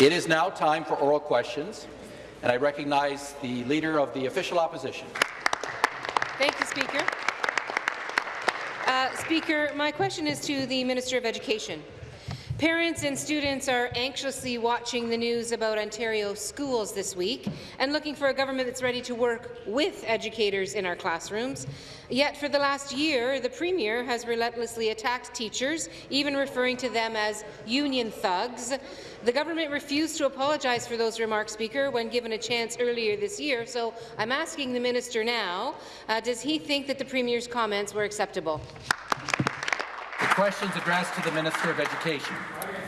It is now time for oral questions, and I recognize the Leader of the Official Opposition. Thank you, Speaker. Uh, Speaker, my question is to the Minister of Education. Parents and students are anxiously watching the news about Ontario schools this week and looking for a government that's ready to work with educators in our classrooms. Yet for the last year, the Premier has relentlessly attacked teachers, even referring to them as union thugs. The government refused to apologize for those remarks, Speaker, when given a chance earlier this year. So I'm asking the minister now, uh, does he think that the Premier's comments were acceptable? The questions addressed to the Minister of Education.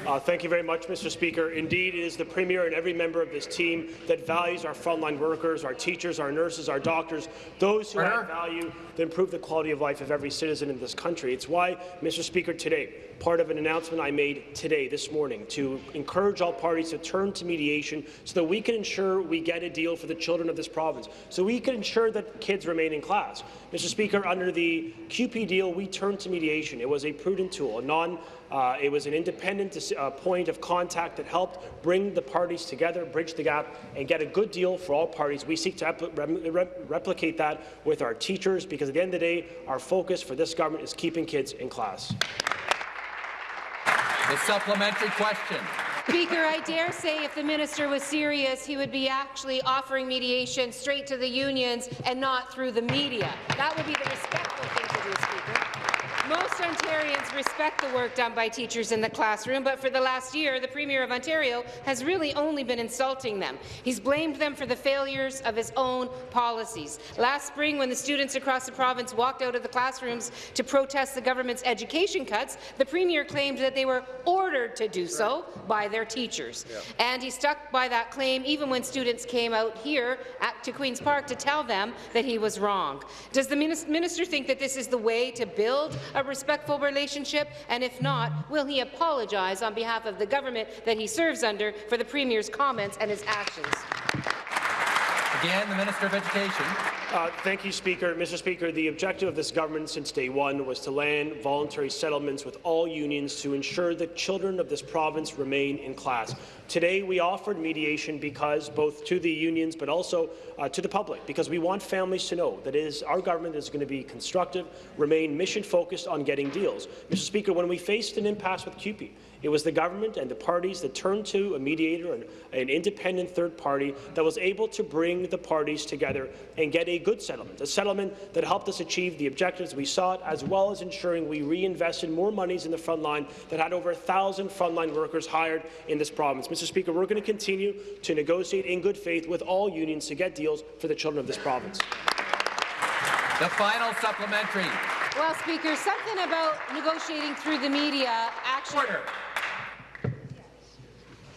Uh, thank you very much, Mr. Speaker. Indeed, it is the Premier and every member of this team that values our frontline workers, our teachers, our nurses, our doctors, those who add value that improve the quality of life of every citizen in this country. It's why, Mr. Speaker, today, part of an announcement I made today, this morning, to encourage all parties to turn to mediation so that we can ensure we get a deal for the children of this province, so we can ensure that kids remain in class. Mr. Speaker, under the CUPE deal, we turned to mediation. It was a prudent tool, a non uh, it was an independent uh, point of contact that helped bring the parties together, bridge the gap, and get a good deal for all parties. We seek to repl replicate that with our teachers because at the end of the day, our focus for this government is keeping kids in class. The supplementary question. Speaker, I dare say if the minister was serious, he would be actually offering mediation straight to the unions and not through the media. That would be the respectful thing to do, Speaker. Most Ontarians respect the work done by teachers in the classroom, but for the last year, the Premier of Ontario has really only been insulting them. He's blamed them for the failures of his own policies. Last spring, when the students across the province walked out of the classrooms to protest the government's education cuts, the Premier claimed that they were ordered to do so by their teachers. Yeah. And he stuck by that claim even when students came out here at, to Queen's Park to tell them that he was wrong. Does the minister think that this is the way to build a respectful relationship? And if not, will he apologize on behalf of the government that he serves under for the Premier's comments and his actions? Again, the Minister of Education. Uh, thank you, Speaker. Mr. Speaker, the objective of this government since day one was to land voluntary settlements with all unions to ensure that children of this province remain in class. Today, we offered mediation because both to the unions but also uh, to the public, because we want families to know that is our government is going to be constructive, remain mission-focused on getting deals. Mr. Speaker, when we faced an impasse with CUPE, it was the government and the parties that turned to a mediator, an, an independent third party, that was able to bring the parties together and get a good settlement, a settlement that helped us achieve the objectives we sought, as well as ensuring we reinvested more monies in the front line that had over 1,000 frontline workers hired in this province. Mr. Speaker, we're going to continue to negotiate in good faith with all unions to get deals for the children of this province. The final supplementary. Well, Speaker, something about negotiating through the media actually. Order.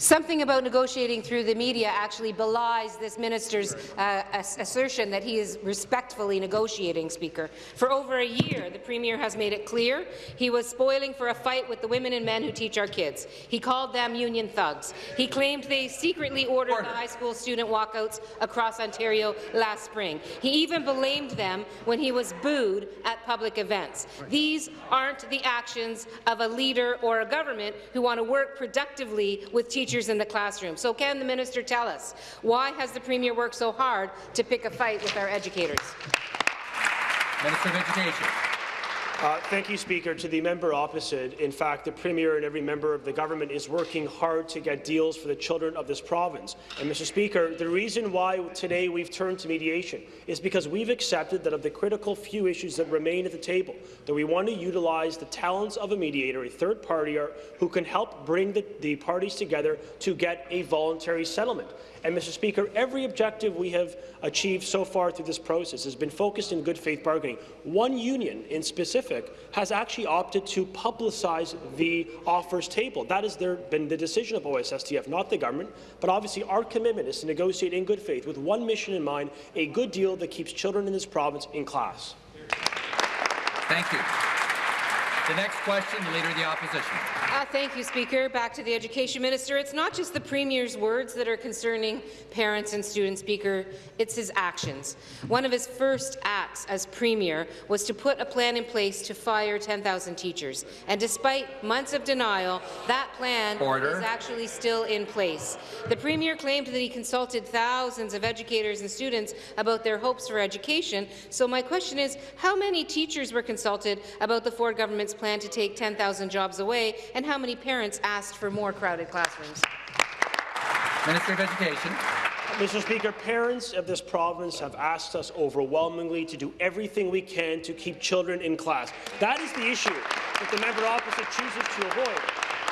Something about negotiating through the media actually belies this minister's uh, assertion that he is respectfully negotiating, Speaker. For over a year, the Premier has made it clear he was spoiling for a fight with the women and men who teach our kids. He called them union thugs. He claimed they secretly ordered Order. the high school student walkouts across Ontario last spring. He even blamed them when he was booed at public events. These aren't the actions of a leader or a government who want to work productively with teachers teachers in the classroom. So can the minister tell us, why has the Premier worked so hard to pick a fight with our educators? Minister of Education. Uh, thank you, Speaker. To the member opposite, in fact, the Premier and every member of the government is working hard to get deals for the children of this province. And, Mr. Speaker, the reason why today we've turned to mediation is because we've accepted that of the critical few issues that remain at the table, that we want to utilize the talents of a mediator, a third party, who can help bring the, the parties together to get a voluntary settlement. And, Mr. Speaker, every objective we have achieved so far through this process has been focused in good faith bargaining. One union in specific has actually opted to publicize the offers table. That has been the decision of OSSTF, not the government. But obviously our commitment is to negotiate in good faith with one mission in mind, a good deal that keeps children in this province in class. Thank you. The next question, the Leader of the Opposition. Uh, thank you, Speaker. Back to the Education Minister. It's not just the Premier's words that are concerning parents and students, Speaker. It's his actions. One of his first acts as Premier was to put a plan in place to fire 10,000 teachers. And despite months of denial, that plan Order. is actually still in place. The Premier claimed that he consulted thousands of educators and students about their hopes for education. So my question is, how many teachers were consulted about the Ford government's plan to take 10,000 jobs away, and how many parents asked for more crowded classrooms? Minister of Education. Mr. Speaker, parents of this province have asked us overwhelmingly to do everything we can to keep children in class. That is the issue that the member opposite chooses to avoid.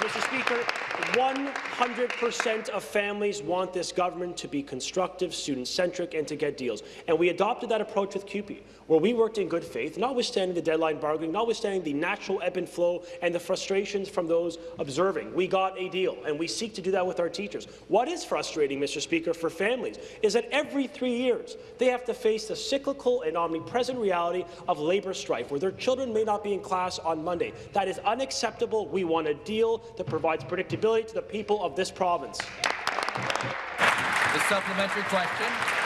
Mr. Speaker, 100% of families want this government to be constructive, student-centric, and to get deals. And we adopted that approach with CUPE, where we worked in good faith, notwithstanding the deadline bargaining, notwithstanding the natural ebb and flow and the frustrations from those observing. We got a deal, and we seek to do that with our teachers. What is frustrating, Mr. Speaker, for families is that every three years they have to face the cyclical and omnipresent reality of labour strife, where their children may not be in class on Monday. That is unacceptable. We want a deal that provides predictability to the people of this province. The supplementary question.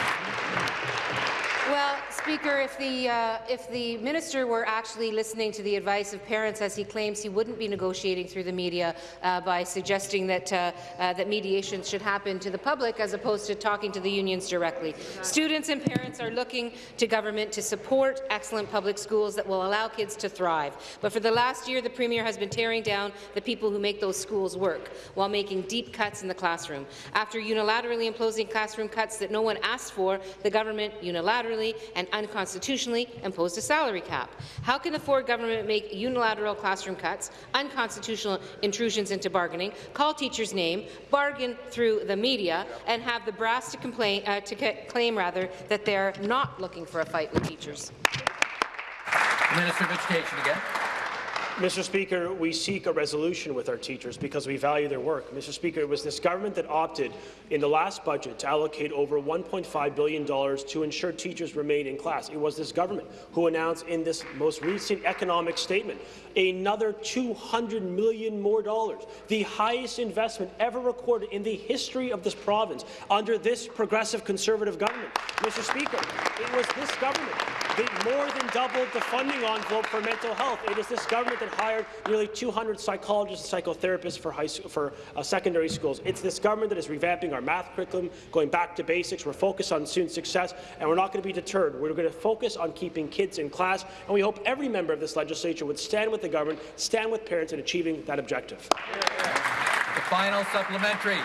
Well, Speaker, if the, uh, if the minister were actually listening to the advice of parents, as he claims, he wouldn't be negotiating through the media uh, by suggesting that, uh, uh, that mediations should happen to the public as opposed to talking to the unions directly. Students and parents are looking to government to support excellent public schools that will allow kids to thrive. But for the last year, the Premier has been tearing down the people who make those schools work while making deep cuts in the classroom. After unilaterally imposing classroom cuts that no one asked for, the government unilaterally and unconstitutionally imposed a salary cap. How can the Ford government make unilateral classroom cuts, unconstitutional intrusions into bargaining, call teachers' name, bargain through the media, and have the brass to, complain, uh, to claim rather that they're not looking for a fight with teachers? The Minister of Education again. Mr. Speaker, we seek a resolution with our teachers because we value their work. Mr. Speaker, it was this government that opted in the last budget to allocate over $1.5 billion to ensure teachers remain in class. It was this government who announced in this most recent economic statement another 200 million more dollars, the highest investment ever recorded in the history of this province under this progressive conservative government. Mr. Speaker, it was this government that more than doubled the funding envelope for mental health. It is this government that hired nearly 200 psychologists and psychotherapists for, high, for uh, secondary schools. It's this government that is revamping our math curriculum, going back to basics. We're focused on student success, and we're not going to be deterred. We're going to focus on keeping kids in class, and we hope every member of this legislature would stand with the government, stand with parents in achieving that objective. The final supplementary.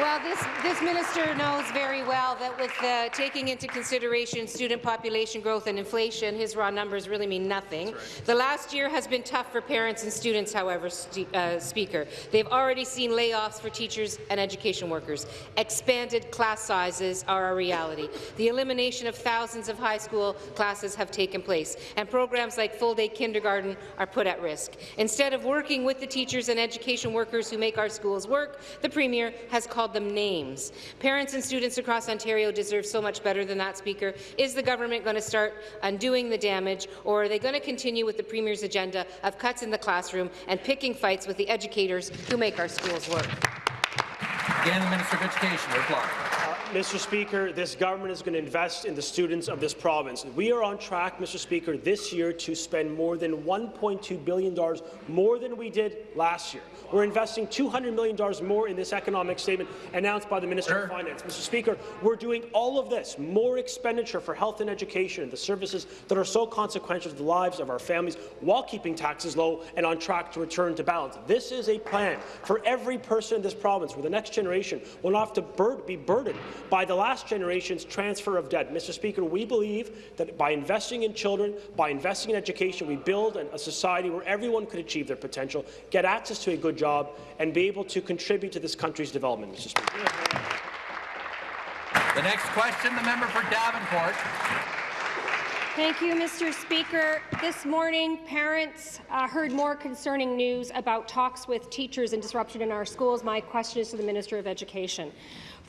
Well, this, this minister knows very well that with uh, taking into consideration student population growth and inflation, his raw numbers really mean nothing. Right. The last year has been tough for parents and students, however, uh, Speaker. They've already seen layoffs for teachers and education workers. Expanded class sizes are a reality. The elimination of thousands of high school classes have taken place, and programs like full-day kindergarten are put at risk. Instead of working with the teachers and education workers who make our schools work, the Premier has called called them names. Parents and students across Ontario deserve so much better than that, Speaker. Is the government going to start undoing the damage, or are they going to continue with the Premier's agenda of cuts in the classroom and picking fights with the educators who make our schools work? Again, the Minister of Education, reply. Uh, Mr. Speaker, this government is going to invest in the students of this province. We are on track, Mr. Speaker, this year to spend more than $1.2 billion more than we did last year. We're investing $200 million more in this economic statement announced by the Minister sure. of Finance. Mr. Speaker, we're doing all of this, more expenditure for health and education, the services that are so consequential to the lives of our families, while keeping taxes low and on track to return to balance. This is a plan for every person in this province where the next generation will not have to bur be burdened by the last generation's transfer of debt. Mr. Speaker, we believe that by investing in children, by investing in education, we build a society where everyone could achieve their potential, get access to a good job, and be able to contribute to this country's development, Mr. Speaker. The next question, the member for Davenport. Thank you, Mr. Speaker. This morning, parents uh, heard more concerning news about talks with teachers and disruption in our schools. My question is to the Minister of Education.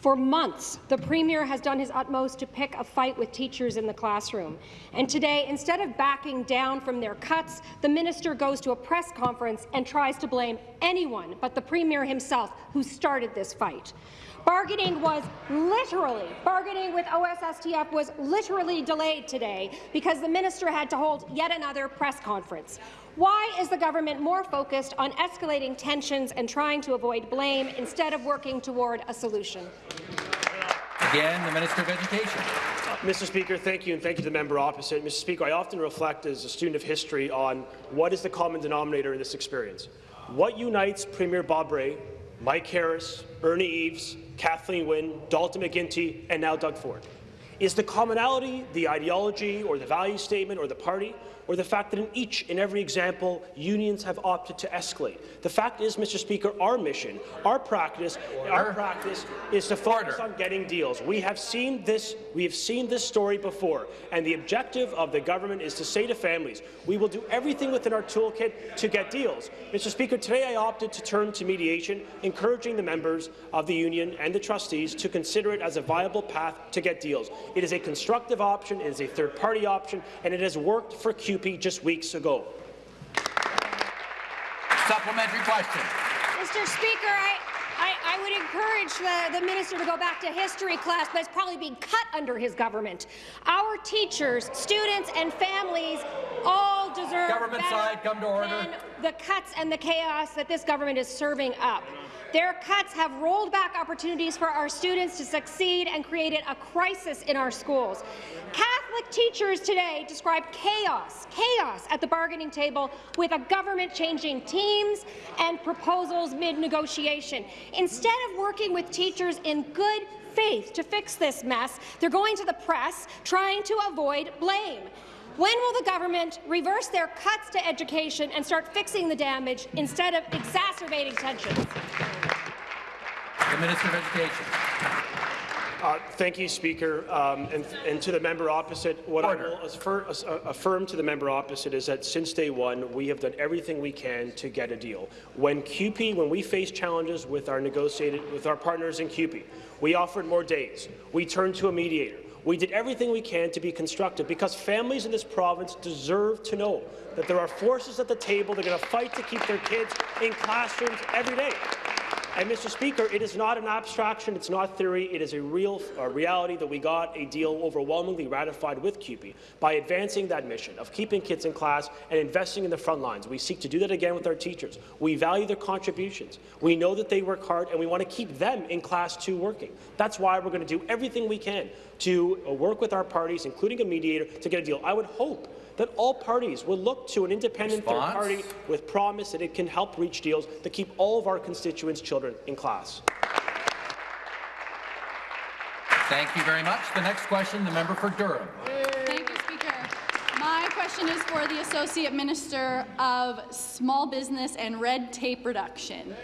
For months, the Premier has done his utmost to pick a fight with teachers in the classroom. And today, instead of backing down from their cuts, the minister goes to a press conference and tries to blame anyone but the Premier himself who started this fight. Bargaining was literally, bargaining with OSSTF was literally delayed today because the minister had to hold yet another press conference. Why is the government more focused on escalating tensions and trying to avoid blame instead of working toward a solution? Again, the Minister of Education. Mr. Speaker, thank you, and thank you to the member opposite. Mr. Speaker, I often reflect as a student of history on what is the common denominator in this experience. What unites Premier Bob Rae, Mike Harris, Ernie Eves, Kathleen Wynne, Dalton McGuinty, and now Doug Ford? Is the commonality the ideology or the value statement or the party? Or the fact that in each and every example, unions have opted to escalate. The fact is, Mr. Speaker, our mission, our practice, Order. our practice is to focus Order. on getting deals. We have seen this. We have seen this story before, and the objective of the government is to say to families, we will do everything within our toolkit to get deals. Mr. Speaker, today I opted to turn to mediation, encouraging the members of the union and the trustees to consider it as a viable path to get deals. It is a constructive option, it is a third-party option, and it has worked for CUPE just weeks ago. Supplementary question. Mr. Speaker, I, I, I, would encourage the, the, minister to go back to history class, but it's probably being cut under his government. Our teachers, students, and families all deserve government side, come to order. the cuts and the chaos that this government is serving up. Their cuts have rolled back opportunities for our students to succeed and created a crisis in our schools. Catholic teachers today describe chaos, chaos at the bargaining table with a government changing teams and proposals mid-negotiation. Instead of working with teachers in good faith to fix this mess, they're going to the press trying to avoid blame. When will the government reverse their cuts to education and start fixing the damage instead of exacerbating tensions? The Minister of Education. Uh, thank you, Speaker. Um, and, and, to the member opposite, what Order. I will affirm, uh, affirm, to the member opposite is that since day one, we have done everything we can to get a deal. When CUPE, when we faced challenges with our negotiated with our partners in CUPE, we offered more days. We turned to a mediator. We did everything we can to be constructive because families in this province deserve to know that there are forces at the table that are going to fight to keep their kids in classrooms every day. And, Mr. Speaker, it is not an abstraction, it's not theory, it is a real a reality that we got a deal overwhelmingly ratified with CUPE by advancing that mission of keeping kids in class and investing in the front lines. We seek to do that again with our teachers. We value their contributions. We know that they work hard, and we want to keep them in class too working. That's why we're going to do everything we can to uh, work with our parties, including a mediator, to get a deal. I would hope that all parties will look to an independent Response? third party with promise that it can help reach deals to keep all of our constituents' children in class. Thank you very much. The next question, the member for Durham. Thank you, Speaker. My question is for the Associate Minister of Small Business and Red Tape Reduction.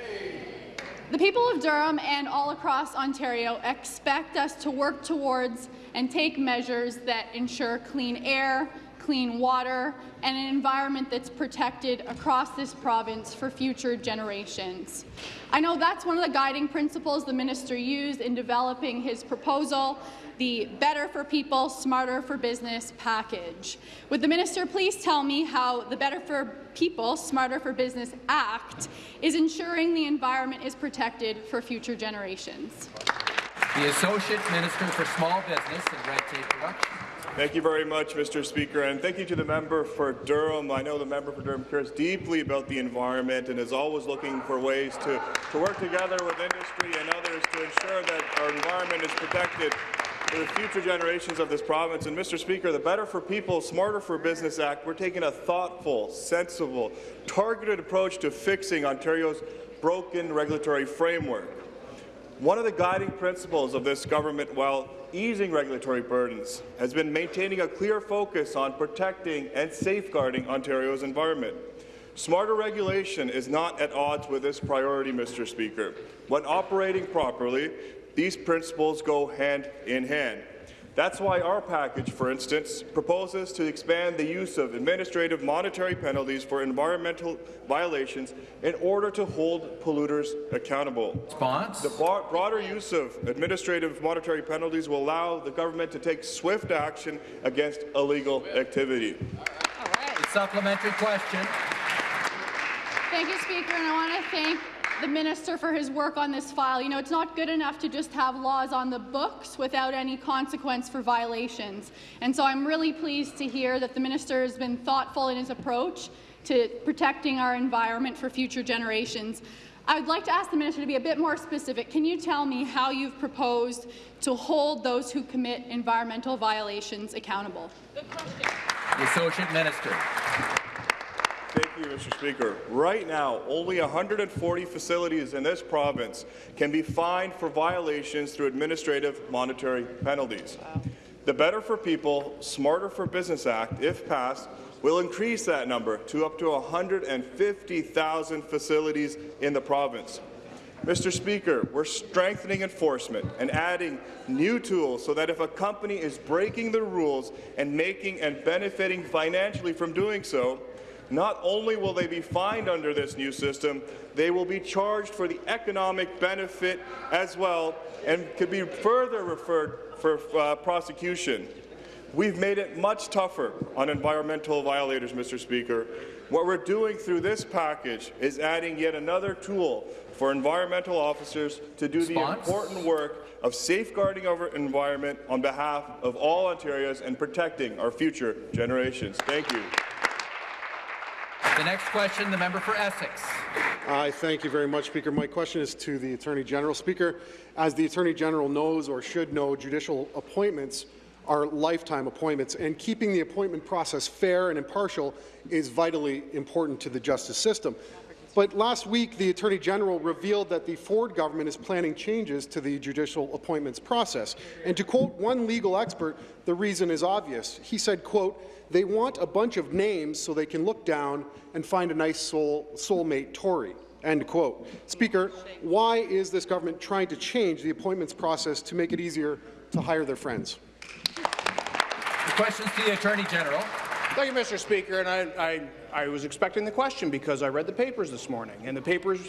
The people of Durham and all across Ontario expect us to work towards and take measures that ensure clean air, clean water, and an environment that's protected across this province for future generations. I know that's one of the guiding principles the minister used in developing his proposal, the Better for People, Smarter for Business package. Would the minister please tell me how the Better for People, Smarter for Business Act is ensuring the environment is protected for future generations? The Associate Minister for Small Business and Red Tape Reduction. Thank you very much, Mr. Speaker, and thank you to the member for Durham. I know the member for Durham cares deeply about the environment and is always looking for ways to, to work together with industry and others to ensure that our environment is protected for the future generations of this province. And Mr. Speaker, the Better for People, Smarter for Business Act, we're taking a thoughtful, sensible, targeted approach to fixing Ontario's broken regulatory framework. One of the guiding principles of this government, while easing regulatory burdens, has been maintaining a clear focus on protecting and safeguarding Ontario's environment. Smarter regulation is not at odds with this priority, Mr. Speaker. When operating properly, these principles go hand in hand. That's why our package, for instance, proposes to expand the use of administrative monetary penalties for environmental violations in order to hold polluters accountable. Response? The bro- broader use of administrative monetary penalties will allow the government to take swift action against illegal activity. Supplementary question. Thank you, Speaker, and I want to thank the minister for his work on this file. You know, it's not good enough to just have laws on the books without any consequence for violations. And so I'm really pleased to hear that the minister has been thoughtful in his approach to protecting our environment for future generations. I would like to ask the minister to be a bit more specific. Can you tell me how you've proposed to hold those who commit environmental violations accountable? The Associate Minister. Thank you, Mr. Speaker. Right now, only 140 facilities in this province can be fined for violations through administrative monetary penalties. The Better for People, Smarter for Business Act, if passed, will increase that number to up to 150,000 facilities in the province. Mr. Speaker, we're strengthening enforcement and adding new tools so that if a company is breaking the rules and making and benefiting financially from doing so, not only will they be fined under this new system, they will be charged for the economic benefit as well and could be further referred for uh, prosecution. We've made it much tougher on environmental violators, Mr. Speaker. What we're doing through this package is adding yet another tool for environmental officers to do the important work of safeguarding our environment on behalf of all Ontarians and protecting our future generations. Thank you. The next question, the member for Essex. I thank you very much, Speaker. My question is to the Attorney General. Speaker, as the Attorney General knows or should know, judicial appointments are lifetime appointments, and keeping the appointment process fair and impartial is vitally important to the justice system. But last week, the Attorney General revealed that the Ford government is planning changes to the judicial appointments process. And to quote one legal expert, the reason is obvious. He said, quote, they want a bunch of names so they can look down and find a nice soul, soulmate Tory. End quote. Speaker, why is this government trying to change the appointments process to make it easier to hire their friends? The questions to the Attorney General. Thank you, Mr. Speaker. And I, I, I was expecting the question because I read the papers this morning, and the papers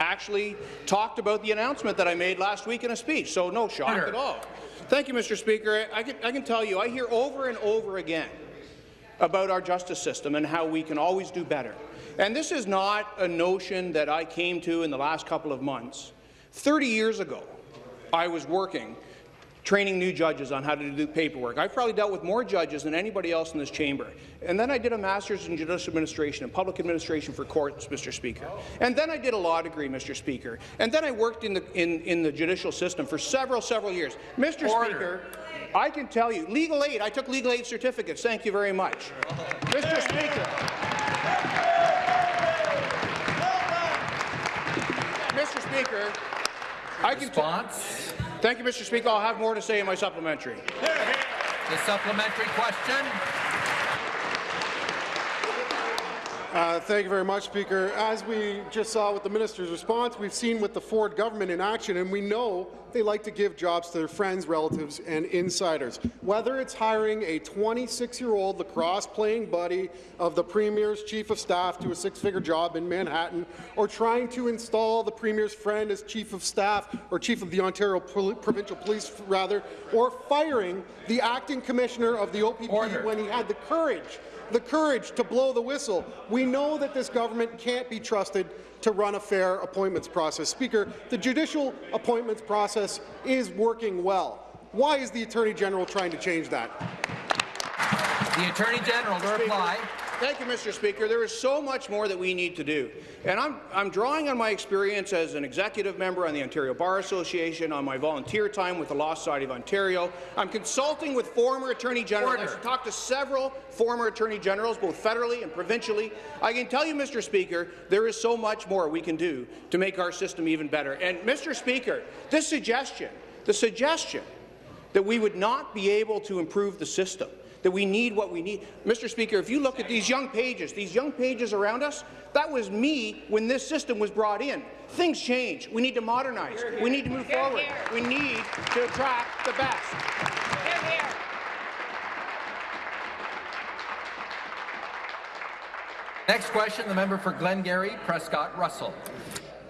actually talked about the announcement that I made last week in a speech, so no shock Order. at all. Thank you, Mr. Speaker. I can, I can tell you, I hear over and over again about our justice system and how we can always do better. And this is not a notion that I came to in the last couple of months. 30 years ago, I was working training new judges on how to do paperwork. I've probably dealt with more judges than anybody else in this chamber. And then I did a master's in judicial administration and public administration for courts, Mr. Speaker. And then I did a law degree, Mr. Speaker. And then I worked in the, in, in the judicial system for several, several years. Mr. Order. Speaker, I can tell you, legal aid, I took legal aid certificates. Thank you very much. Mr. Speaker. Mr. Speaker, I can. Response? Thank you, Mr. Speaker. I'll have more to say in my supplementary. The supplementary question. Uh, thank you very much, Speaker. As we just saw with the minister's response, we've seen with the Ford government in action, and we know they like to give jobs to their friends, relatives, and insiders. Whether it's hiring a 26-year-old lacrosse-playing buddy of the Premier's chief of staff to a six-figure job in Manhattan, or trying to install the Premier's friend as chief of staff or chief of the Ontario Pol- Provincial Police, rather, or firing the acting commissioner of the OPP Order. when he had the courage the courage to blow the whistle. We know that this government can't be trusted to run a fair appointments process. Speaker, the judicial appointments process is working well. Why is the Attorney General trying to change that? The Attorney General to reply. Thank you, Mr. Speaker. There is so much more that we need to do. And I'm, I'm drawing on my experience as an executive member on the Ontario Bar Association, on my volunteer time with the Law Society of Ontario. I'm consulting with former Attorney Generals. Order. I've talked to several former Attorney Generals, both federally and provincially. I can tell you, Mr. Speaker, there is so much more we can do to make our system even better. And, Mr. Speaker, this suggestion, the suggestion that we would not be able to improve the system, that we need what we need. Mr. Speaker, if you look at these young pages, these young pages around us, that was me when this system was brought in. Things change. We need to modernize. We need to move here, forward. We need to attract the best. Next question, the member for Glengarry, Prescott Russell.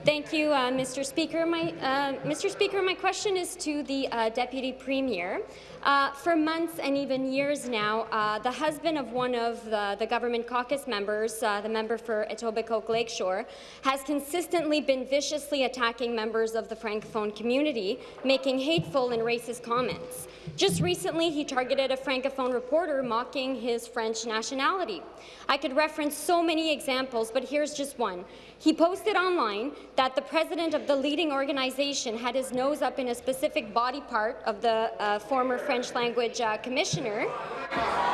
Thank you, uh, Mr. Speaker. My, uh, Mr. Speaker, my question is to the uh, Deputy Premier. Uh, for months and even years now, uh, the husband of one of the, the government caucus members, uh, the member for Etobicoke Lakeshore, has consistently been viciously attacking members of the Francophone community, making hateful and racist comments. Just recently, he targeted a Francophone reporter mocking his French nationality. I could reference so many examples, but here's just one. He posted online that the president of the leading organization had his nose up in a specific body part of the uh, former French language uh, commissioner,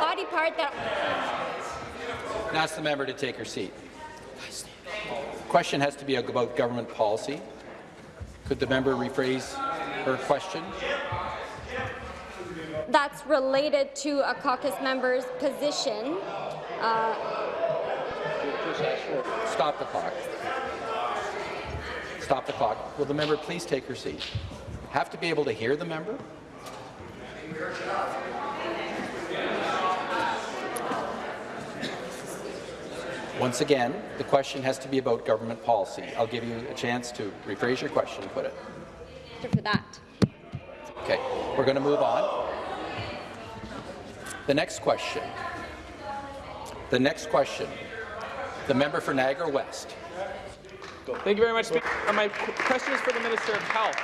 body part that... Ask the member to take her seat. Question has to be about government policy. Could the member rephrase her question? that's related to a caucus member's position. Uh, Stop the clock. Stop the clock. Will the member please take her seat? Have to be able to hear the member? Once again, the question has to be about government policy. I'll give you a chance to rephrase your question and put it. for that. Okay, we're going to move on. The next question. The next question. The member for Niagara West. Thank you very much, Speaker. My question is for the Minister of Health.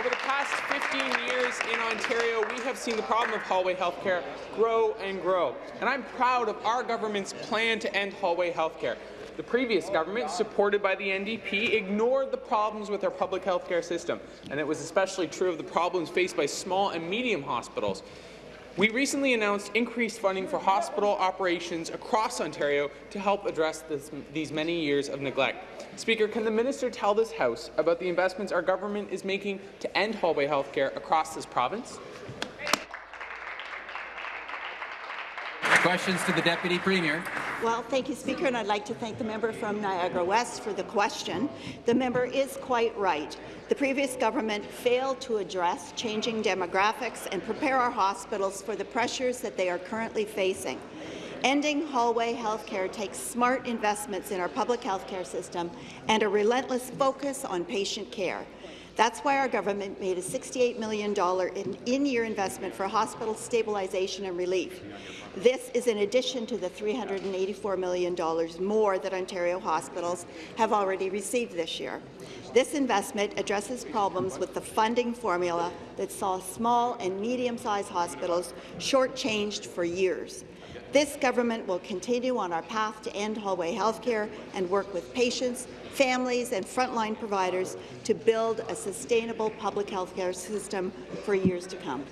Over the past 15 years in Ontario, we have seen the problem of hallway healthcare grow and grow. And I'm proud of our government's plan to end hallway healthcare. The previous government, supported by the NDP, ignored the problems with our public healthcare system, and it was especially true of the problems faced by small and medium hospitals. We recently announced increased funding for hospital operations across Ontario to help address this, these many years of neglect. Speaker, can the minister tell this House about the investments our government is making to end hallway healthcare across this province? Questions to the Deputy Premier. Well, thank you, Speaker, and I'd like to thank the member from Niagara West for the question. The member is quite right. The previous government failed to address changing demographics and prepare our hospitals for the pressures that they are currently facing. Ending hallway health care takes smart investments in our public health care system and a relentless focus on patient care. That's why our government made a $68 million in-year investment for hospital stabilization and relief. This is in addition to the $384 million more that Ontario hospitals have already received this year. This investment addresses problems with the funding formula that saw small and medium-sized hospitals shortchanged for years. This government will continue on our path to end hallway health care and work with patients, families and frontline providers to build a sustainable public health care system for years to come.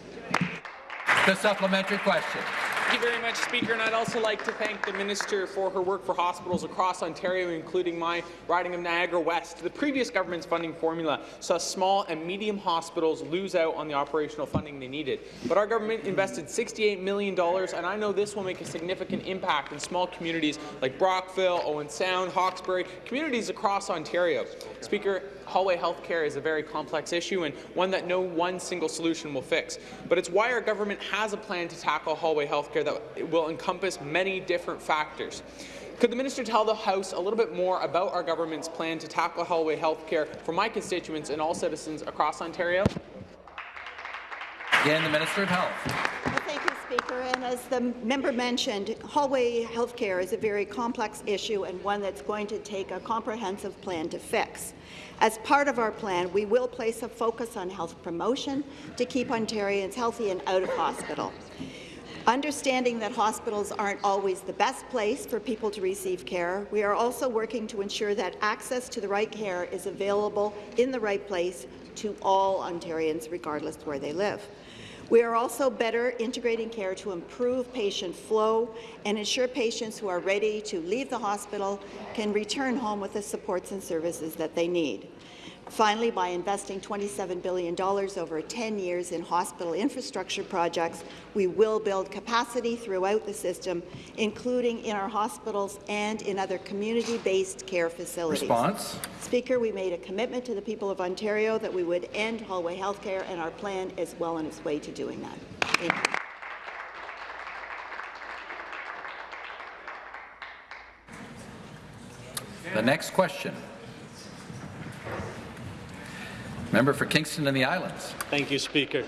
The supplementary question. Thank you very much, Speaker, and I'd also like to thank the Minister for her work for hospitals across Ontario, including my riding of Niagara West. The previous government's funding formula saw small and medium hospitals lose out on the operational funding they needed. But our government invested $68 million, and I know this will make a significant impact in small communities like Brockville, Owen Sound, Hawkesbury, communities across Ontario. Speaker, hallway health care is a very complex issue and one that no one single solution will fix. But it's why our government has a plan to tackle hallway health care that will encompass many different factors. Could the minister tell the House a little bit more about our government's plan to tackle hallway health care for my constituents and all citizens across Ontario? Again, the Minister of Health. Well, thank you, Speaker. And as the member mentioned, hallway health care is a very complex issue and one that's going to take a comprehensive plan to fix. As part of our plan, we will place a focus on health promotion to keep Ontarians healthy and out of hospital. Understanding that hospitals aren't always the best place for people to receive care, we are also working to ensure that access to the right care is available in the right place to all Ontarians, regardless where they live. We are also better integrating care to improve patient flow and ensure patients who are ready to leave the hospital can return home with the supports and services that they need. Finally, by investing $27 billion over 10 years in hospital infrastructure projects, we will build capacity throughout the system, including in our hospitals and in other community-based care facilities. Response. Speaker, we made a commitment to the people of Ontario that we would end hallway health care, and our plan is well on its way to doing that. Thank you. The next question. Member for Kingston and the Islands. Thank you, Speaker.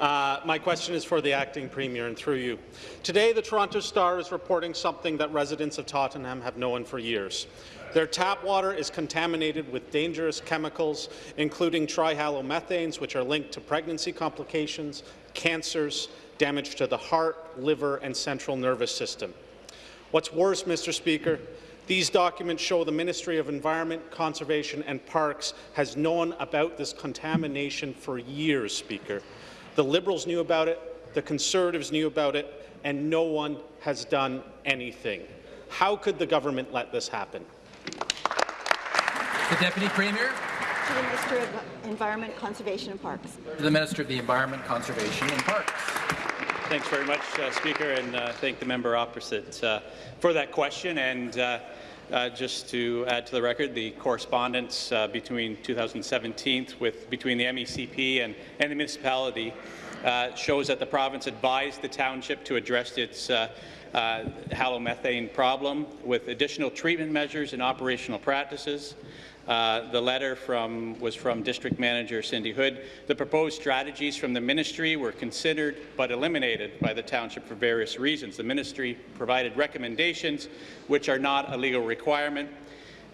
Uh, my question is for the acting premier and through you. Today, the Toronto Star is reporting something that residents of Tottenham have known for years. Their tap water is contaminated with dangerous chemicals, including trihalomethanes, which are linked to pregnancy complications, cancers, damage to the heart, liver, and central nervous system. What's worse, Mr. Speaker, these documents show the Ministry of Environment, Conservation and Parks has known about this contamination for years, Speaker. The Liberals knew about it, the Conservatives knew about it, and no one has done anything. How could the government let this happen? The Deputy Premier. To the Minister of Environment, Conservation and Parks. To the Minister of the Environment, Conservation and Parks. Thanks very much, uh, Speaker, and uh, thank the member opposite uh, for that question. And uh, uh, just to add to the record, the correspondence uh, between 2017 with between the MECP and, and the municipality shows that the province advised the township to address its halomethane problem with additional treatment measures and operational practices. Uh, the letter from, was from District Manager Cindy Hood. The proposed strategies from the ministry were considered but eliminated by the township for various reasons. The ministry provided recommendations which are not a legal requirement.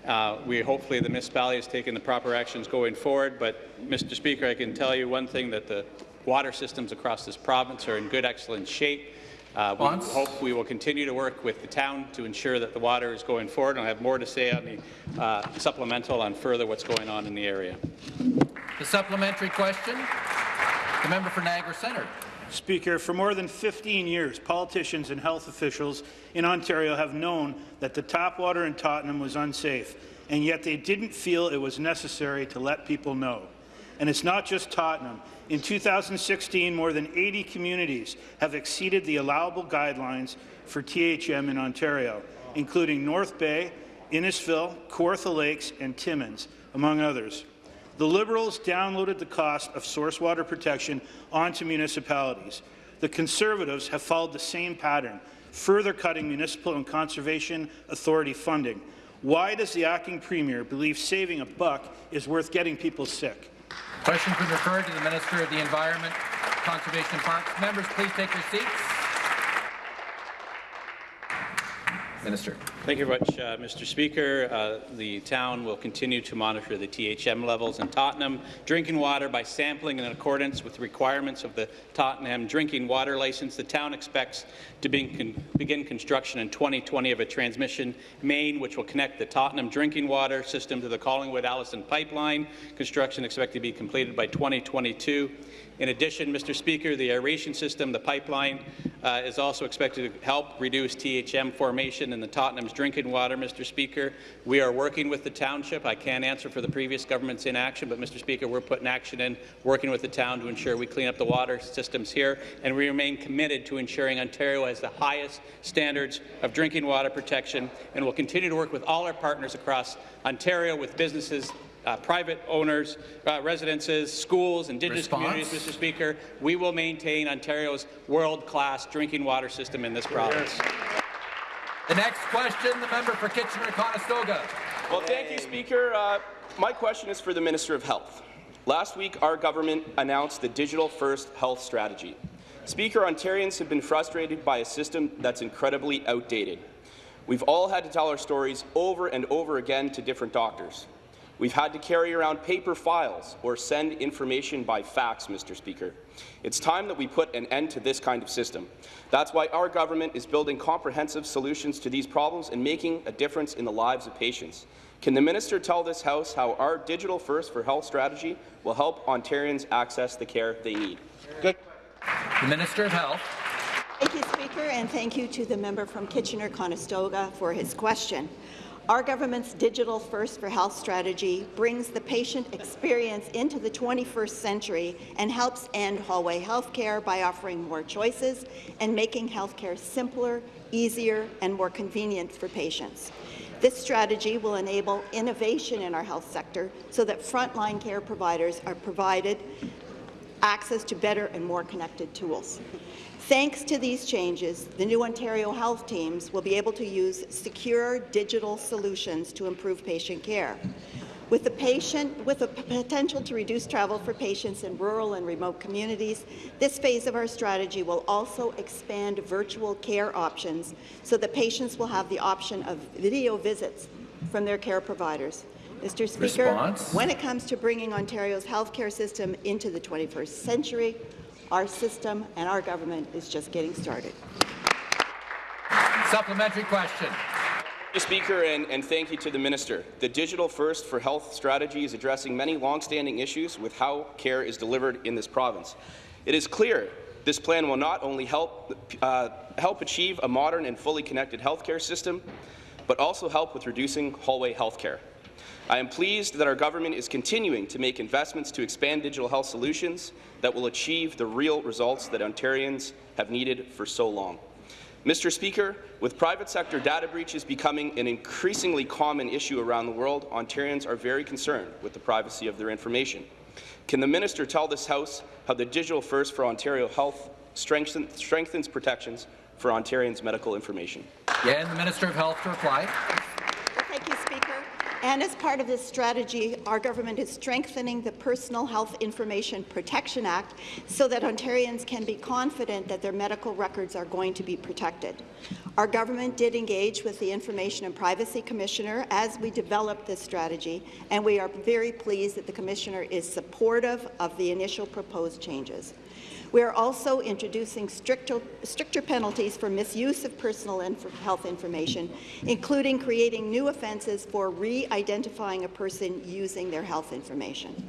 Uh, we hopefully the municipality has taken the proper actions going forward, but Mr. Speaker, I can tell you one thing that the water systems across this province are in good, excellent shape. Uh, we hope we will continue to work with the town to ensure that the water is going forward. And I have more to say on the uh, supplemental on further what's going on in the area. The supplementary question, the member for Niagara Centre. Speaker, for more than 15 years, politicians and health officials in Ontario have known that the tap water in Tottenham was unsafe, and yet they didn't feel it was necessary to let people know. And it's not just Tottenham. In 2016, more than 80 communities have exceeded the allowable guidelines for THM in Ontario, including North Bay, Innisfil, Kawartha Lakes, and Timmins, among others. The Liberals downloaded the cost of source water protection onto municipalities. The Conservatives have followed the same pattern, further cutting municipal and conservation authority funding. Why does the acting premier believe saving a buck is worth getting people sick? Question been referred to the Minister of the Environment, Conservation and Parks. Members, please take your seats. Minister. Thank you very much, uh, Mr. Speaker. Uh, the town will continue to monitor the THM levels in Tottenham drinking water by sampling in accordance with the requirements of the Tottenham drinking water license. The town expects to begin, begin construction in 2020 of a transmission main which will connect the Tottenham drinking water system to the Collingwood-Alliston pipeline. Construction expected to be completed by 2022. In addition, Mr. Speaker, the aeration system, the pipeline, uh, is also expected to help reduce THM formation in the Tottenham's drinking water, Mr. Speaker. We are working with the township. I can't answer for the previous government's inaction, but, Mr. Speaker, we're putting action in, working with the town to ensure we clean up the water systems here, and we remain committed to ensuring Ontario has the highest standards of drinking water protection, and will continue to work with all our partners across Ontario, with businesses uh, private owners, uh, residences, schools, Indigenous Response? communities, Mr. Speaker. We will maintain Ontario's world-class drinking water system in this province. The next question, the member for Kitchener-Conestoga. Well, thank you, Speaker. Uh, my question is for the Minister of Health. Last week, our government announced the Digital First Health Strategy. Speaker, Ontarians have been frustrated by a system that's incredibly outdated. We've all had to tell our stories over and over again to different doctors. We've had to carry around paper files or send information by fax, Mr. Speaker. It's time that we put an end to this kind of system. That's why our government is building comprehensive solutions to these problems and making a difference in the lives of patients. Can the minister tell this House how our Digital First for Health strategy will help Ontarians access the care they need? Good. The Minister of Health. Thank you, Speaker, and thank you to the member from Kitchener-Conestoga for his question. Our government's Digital First for Health strategy brings the patient experience into the 21st century and helps end hallway healthcare by offering more choices and making healthcare simpler, easier, and more convenient for patients. This strategy will enable innovation in our health sector so that frontline care providers are provided access to better and more connected tools. Thanks to these changes, the new Ontario health teams will be able to use secure digital solutions to improve patient care. With the patient, with the potential to reduce travel for patients in rural and remote communities, this phase of our strategy will also expand virtual care options so that patients will have the option of video visits from their care providers. Mr. Speaker, Response. when it comes to bringing Ontario's healthcare system into the 21st century, our system and our government is just getting started. Supplementary question. Mr. Speaker, and, and, thank you to the Minister. The Digital First for Health strategy is addressing many long-standing issues with how care is delivered in this province. It is clear this plan will not only help, uh, help achieve a modern and fully connected healthcare system, but also help with reducing hallway healthcare. I am pleased that our government is continuing to make investments to expand digital health solutions that will achieve the real results that Ontarians have needed for so long. Mr. Speaker, with private sector data breaches becoming an increasingly common issue around the world, Ontarians are very concerned with the privacy of their information. Can the minister tell this House how the Digital First for Ontario Health strengthen, strengthens protections for Ontarians' medical information? Yeah, and the Minister of Health to reply. And as part of this strategy, our government is strengthening the Personal Health Information Protection Act so that Ontarians can be confident that their medical records are going to be protected. Our government did engage with the Information and Privacy Commissioner as we developed this strategy, and we are very pleased that the Commissioner is supportive of the initial proposed changes. We are also introducing stricter, stricter penalties for misuse of personal inf health information, including creating new offences for re-identifying a person using their health information.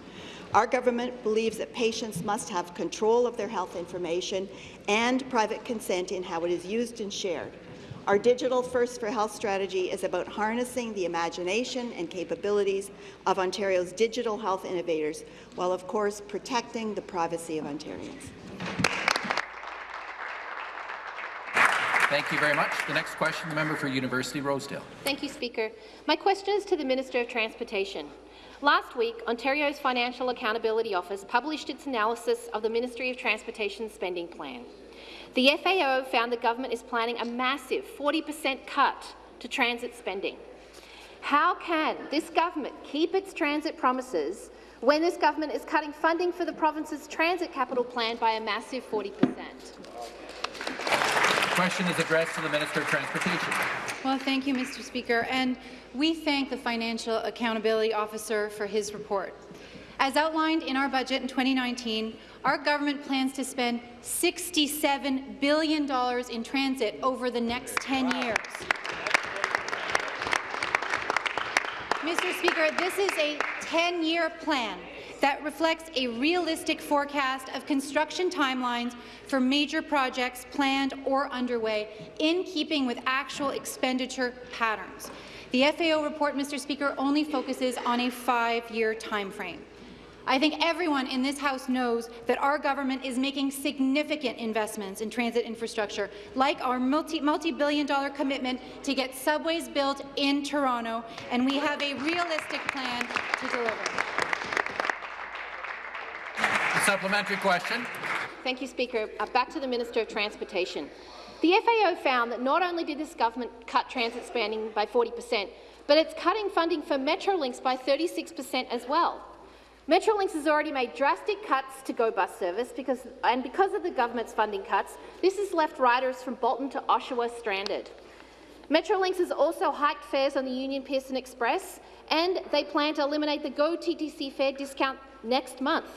Our government believes that patients must have control of their health information and private consent in how it is used and shared. Our Digital First for Health strategy is about harnessing the imagination and capabilities of Ontario's digital health innovators, while of course protecting the privacy of Ontarians. Thank you very much. The next question, the member for University Rosedale. Thank you, Speaker. My question is to the Minister of Transportation. Last week, Ontario's Financial Accountability Office published its analysis of the Ministry of Transportation spending plan. The FAO found the government is planning a massive 40 per cent cut to transit spending. How can this government keep its transit promises when this government is cutting funding for the province's transit capital plan by a massive 40 per cent? The question is addressed to the Minister of Transportation. Well, thank you, Mr. Speaker, and we thank the Financial Accountability Officer for his report. As outlined in our budget in 2019, our government plans to spend $67 billion in transit over the next 10 years. Mr. Speaker, this is a 10-year plan that reflects a realistic forecast of construction timelines for major projects planned or underway, in keeping with actual expenditure patterns. The FAO report, Mr. Speaker, only focuses on a five-year timeframe. I think everyone in this House knows that our government is making significant investments in transit infrastructure, like our multi-billion dollar commitment to get subways built in Toronto, and we have a realistic plan to deliver. A supplementary question. Thank you, Speaker. Uh, back to the Minister of Transportation. The FAO found that not only did this government cut transit spending by 40 per cent, but it's cutting funding for Metrolinx by 36 per cent as well. Metrolinx has already made drastic cuts to GO bus service, because, and because of the government's funding cuts, this has left riders from Bolton to Oshawa stranded. Metrolinx has also hiked fares on the Union Pearson Express, and they plan to eliminate the GO TTC fare discount next month.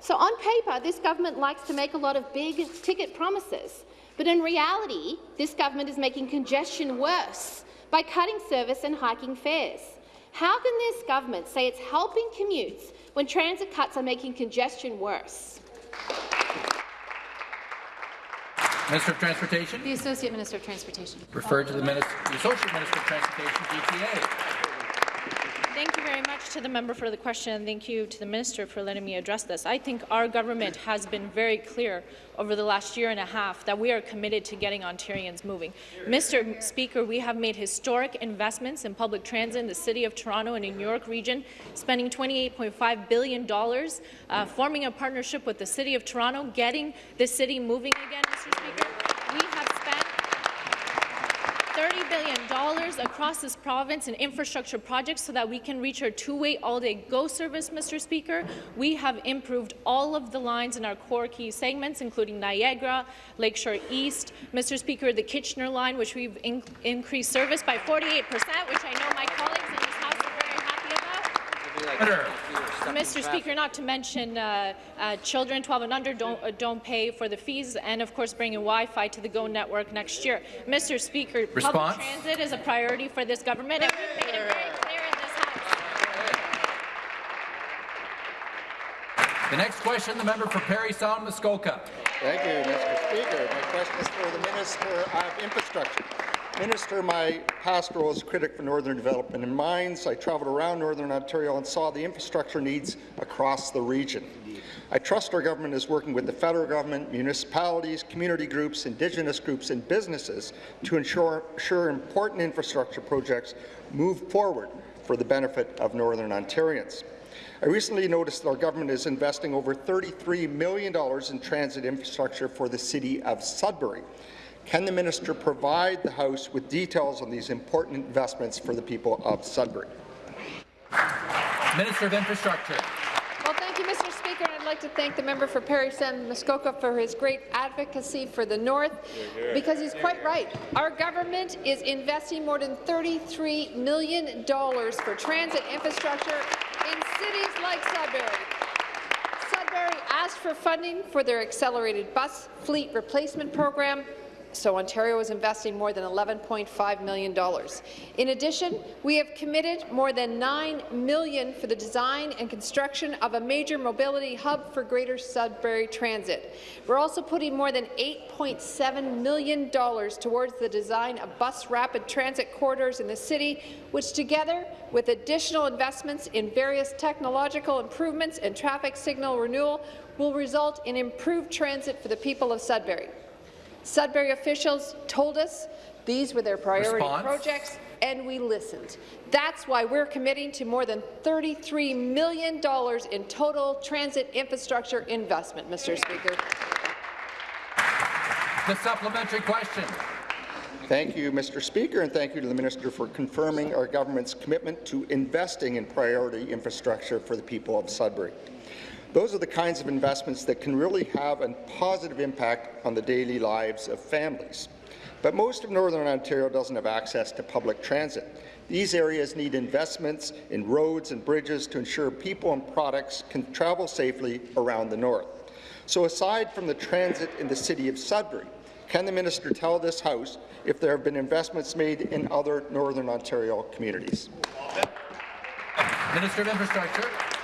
So on paper, this government likes to make a lot of big ticket promises, but in reality, this government is making congestion worse by cutting service and hiking fares. How can this government say it's helping commutes when transit cuts are making congestion worse? Minister of Transportation. The Associate Minister of Transportation. Referred to the, Minister, the Associate Minister of Transportation, GTA. Thank you very much to the member for the question, and thank you to the minister for letting me address this. I think our government has been very clear over the last year and a half that we are committed to getting Ontarians moving. Mr. Speaker, we have made historic investments in public transit in the City of Toronto and in New York region, spending $28.5 billion, uh, forming a partnership with the City of Toronto, getting the city moving again, Mr. Speaker. We $30 billion across this province in infrastructure projects so that we can reach our two-way all-day GO service, Mr. Speaker. We have improved all of the lines in our core key segments, including Niagara, Lakeshore East, Mr. Speaker, the Kitchener line, which we've in increased service by 48 percent, which I know my colleagues in this House are very happy about. Mr. Speaker, not to mention uh, uh, children 12 and under don't, uh, don't pay for the fees, and of course bringing Wi-Fi to the GO network next year. Mr. Speaker, Response? public transit is a priority for this government, and we've made it very clear in this House. The next question, the member for Parry Sound Muskoka. Thank you, Mr. Speaker. My question is for the Minister of Infrastructure. Minister, my pastoral as critic for Northern Development and Mines, I travelled around Northern Ontario and saw the infrastructure needs across the region. I trust our government is working with the federal government, municipalities, community groups, Indigenous groups and businesses to ensure, ensure important infrastructure projects move forward for the benefit of Northern Ontarians. I recently noticed that our government is investing over $33 million in transit infrastructure for the city of Sudbury. Can the minister provide the House with details on these important investments for the people of Sudbury? Minister of Infrastructure. Well, thank you, Mr. Speaker. And I'd like to thank the member for Parry Sound Muskoka for his great advocacy for the North, because he's quite right. Our government is investing more than $33 million for transit infrastructure in cities like Sudbury. Sudbury asked for funding for their accelerated bus fleet replacement program, so Ontario is investing more than $11.5 million. In addition, we have committed more than 9 million for the design and construction of a major mobility hub for Greater Sudbury Transit. We're also putting more than $8.7 million towards the design of bus rapid transit corridors in the city, which together with additional investments in various technological improvements and traffic signal renewal will result in improved transit for the people of Sudbury. Sudbury officials told us these were their priority Response? projects, and we listened. That's why we're committing to more than $33 million in total transit infrastructure investment, Mr. Speaker. The supplementary question. Thank you, Mr. Speaker, and thank you to the Minister for confirming our government's commitment to investing in priority infrastructure for the people of Sudbury. Those are the kinds of investments that can really have a positive impact on the daily lives of families. But most of Northern Ontario doesn't have access to public transit. These areas need investments in roads and bridges to ensure people and products can travel safely around the north. So aside from the transit in the city of Sudbury, can the minister tell this House if there have been investments made in other Northern Ontario communities? Minister of Infrastructure.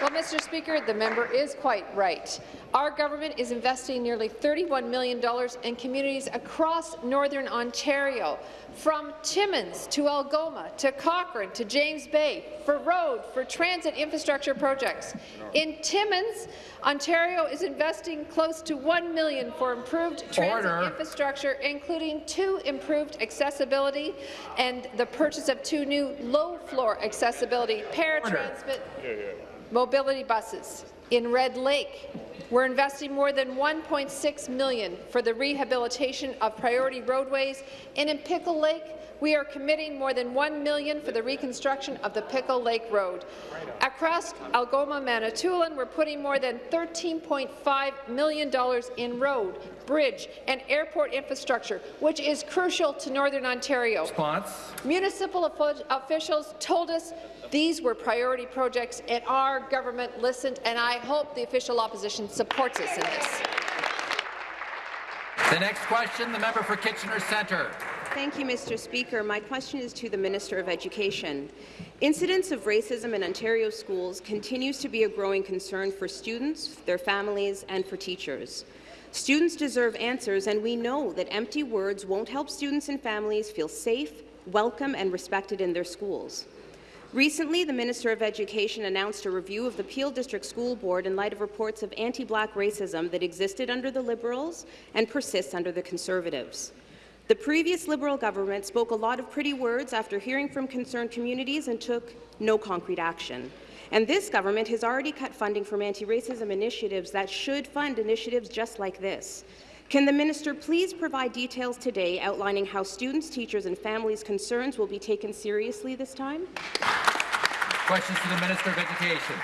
Well, Mr. Speaker, the member is quite right. Our government is investing nearly $31 million in communities across Northern Ontario, from Timmins to Algoma to Cochrane to James Bay, for road, for transit infrastructure projects. In Timmins, Ontario is investing close to 1 million for improved transit Order. infrastructure, including two improved accessibility and the purchase of two new low-floor accessibility paratransit mobility buses. In Red Lake, we're investing more than 1.6 million for the rehabilitation of priority roadways, and in Pickle Lake, we are committing more than 1 million for the reconstruction of the Pickle Lake Road. Across Algoma, Manitoulin, we're putting more than $13.5 million in road, bridge, and airport infrastructure, which is crucial to Northern Ontario. Response. Municipal officials told us these were priority projects, and our government listened, and I hope the official opposition supports us in this. The next question, the member for Kitchener Centre. Thank you, Mr. Speaker. My question is to the Minister of Education. Incidents of racism in Ontario schools continues to be a growing concern for students, their families, and for teachers. Students deserve answers, and we know that empty words won't help students and families feel safe, welcome, and respected in their schools. Recently, the Minister of Education announced a review of the Peel District School Board in light of reports of anti-black racism that existed under the Liberals and persists under the Conservatives. The previous Liberal government spoke a lot of pretty words after hearing from concerned communities and took no concrete action. And this government has already cut funding from anti-racism initiatives that should fund initiatives just like this. Can the minister please provide details today outlining how students, teachers and families' concerns will be taken seriously this time? Questions to the Minister of Education.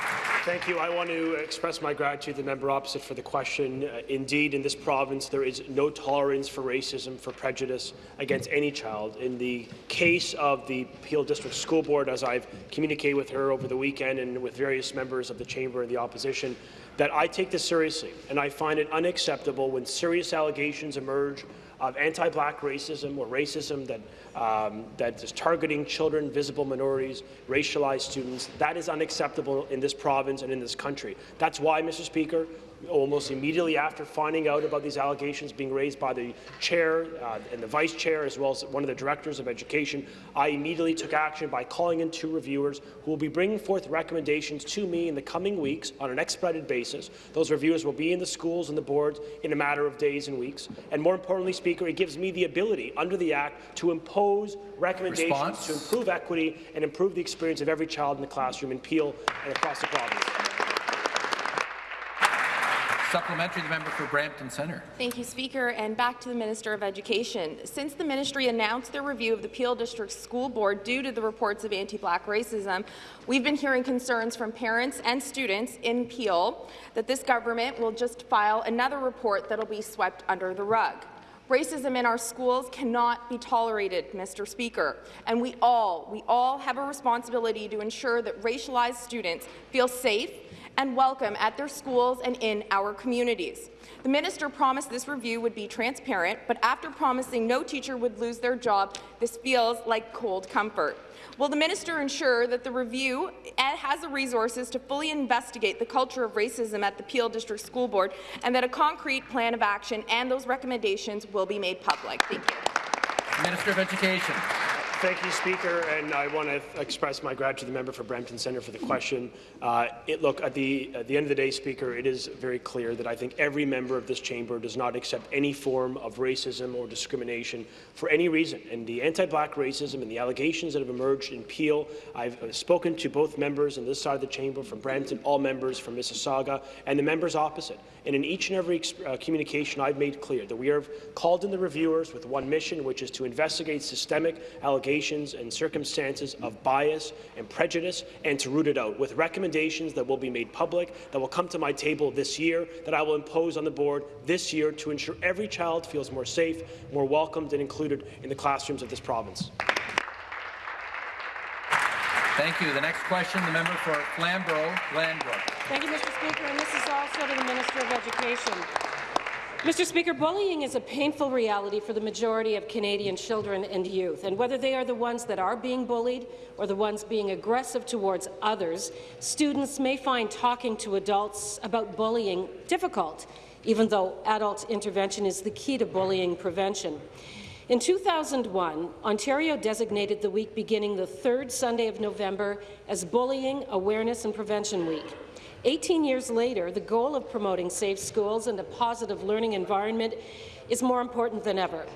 Thank you. I want to express my gratitude to the member opposite for the question. Uh, indeed, in this province, there is no tolerance for racism, for prejudice against any child. In the case of the Peel District School Board, as I've communicated with her over the weekend and with various members of the chamber and the opposition, that I take this seriously, and I find it unacceptable when serious allegations emerge of anti-black racism or racism that, um, that is targeting children, visible minorities, racialized students. That is unacceptable in this province and in this country. That's why, Mr. Speaker, almost immediately after finding out about these allegations being raised by the chair uh, and the vice chair, as well as one of the directors of education, I immediately took action by calling in two reviewers who will be bringing forth recommendations to me in the coming weeks on an expedited basis. Those reviewers will be in the schools and the boards in a matter of days and weeks. And more importantly, Speaker, it gives me the ability under the Act to impose recommendations Response? to improve equity and improve the experience of every child in the classroom in Peel and across the province. Supplementary, the member for Brampton Centre. Thank you, Speaker. And back to the Minister of Education. Since the ministry announced their review of the Peel District School Board due to the reports of anti-black racism, we've been hearing concerns from parents and students in Peel that this government will just file another report that will be swept under the rug. Racism in our schools cannot be tolerated, Mr. Speaker, and we all, we all have a responsibility to ensure that racialized students feel safe and welcome at their schools and in our communities. The minister promised this review would be transparent, but after promising no teacher would lose their job, this feels like cold comfort. Will the minister ensure that the review has the resources to fully investigate the culture of racism at the Peel District School Board and that a concrete plan of action and those recommendations will be made public? Thank you. Minister of Education. Thank you, Speaker, and I want to express my gratitude to the member for Brampton Centre for the question. Uh, it, look, at the, at the end of the day, Speaker, it is very clear that I think every member of this chamber does not accept any form of racism or discrimination for any reason. And the anti-black racism and the allegations that have emerged in Peel, I've spoken to both members on this side of the chamber from Brampton, all members from Mississauga, and the members opposite. And in each and every uh, communication, I've made clear that we have called in the reviewers with one mission, which is to investigate systemic allegations and circumstances of bias and prejudice and to root it out, with recommendations that will be made public, that will come to my table this year, that I will impose on the board this year to ensure every child feels more safe, more welcomed and included in the classrooms of this province. Thank you. The next question, the member for Flamborough, Glanbrook. Thank you, Mr. Speaker, and this is also to the Minister of Education. Mr. Speaker, bullying is a painful reality for the majority of Canadian children and youth, and whether they are the ones that are being bullied or the ones being aggressive towards others, students may find talking to adults about bullying difficult, even though adult intervention is the key to bullying prevention. In 2001, Ontario designated the week beginning the third Sunday of November as Bullying Awareness and Prevention Week. 18 years later, the goal of promoting safe schools and a positive learning environment is more important than ever.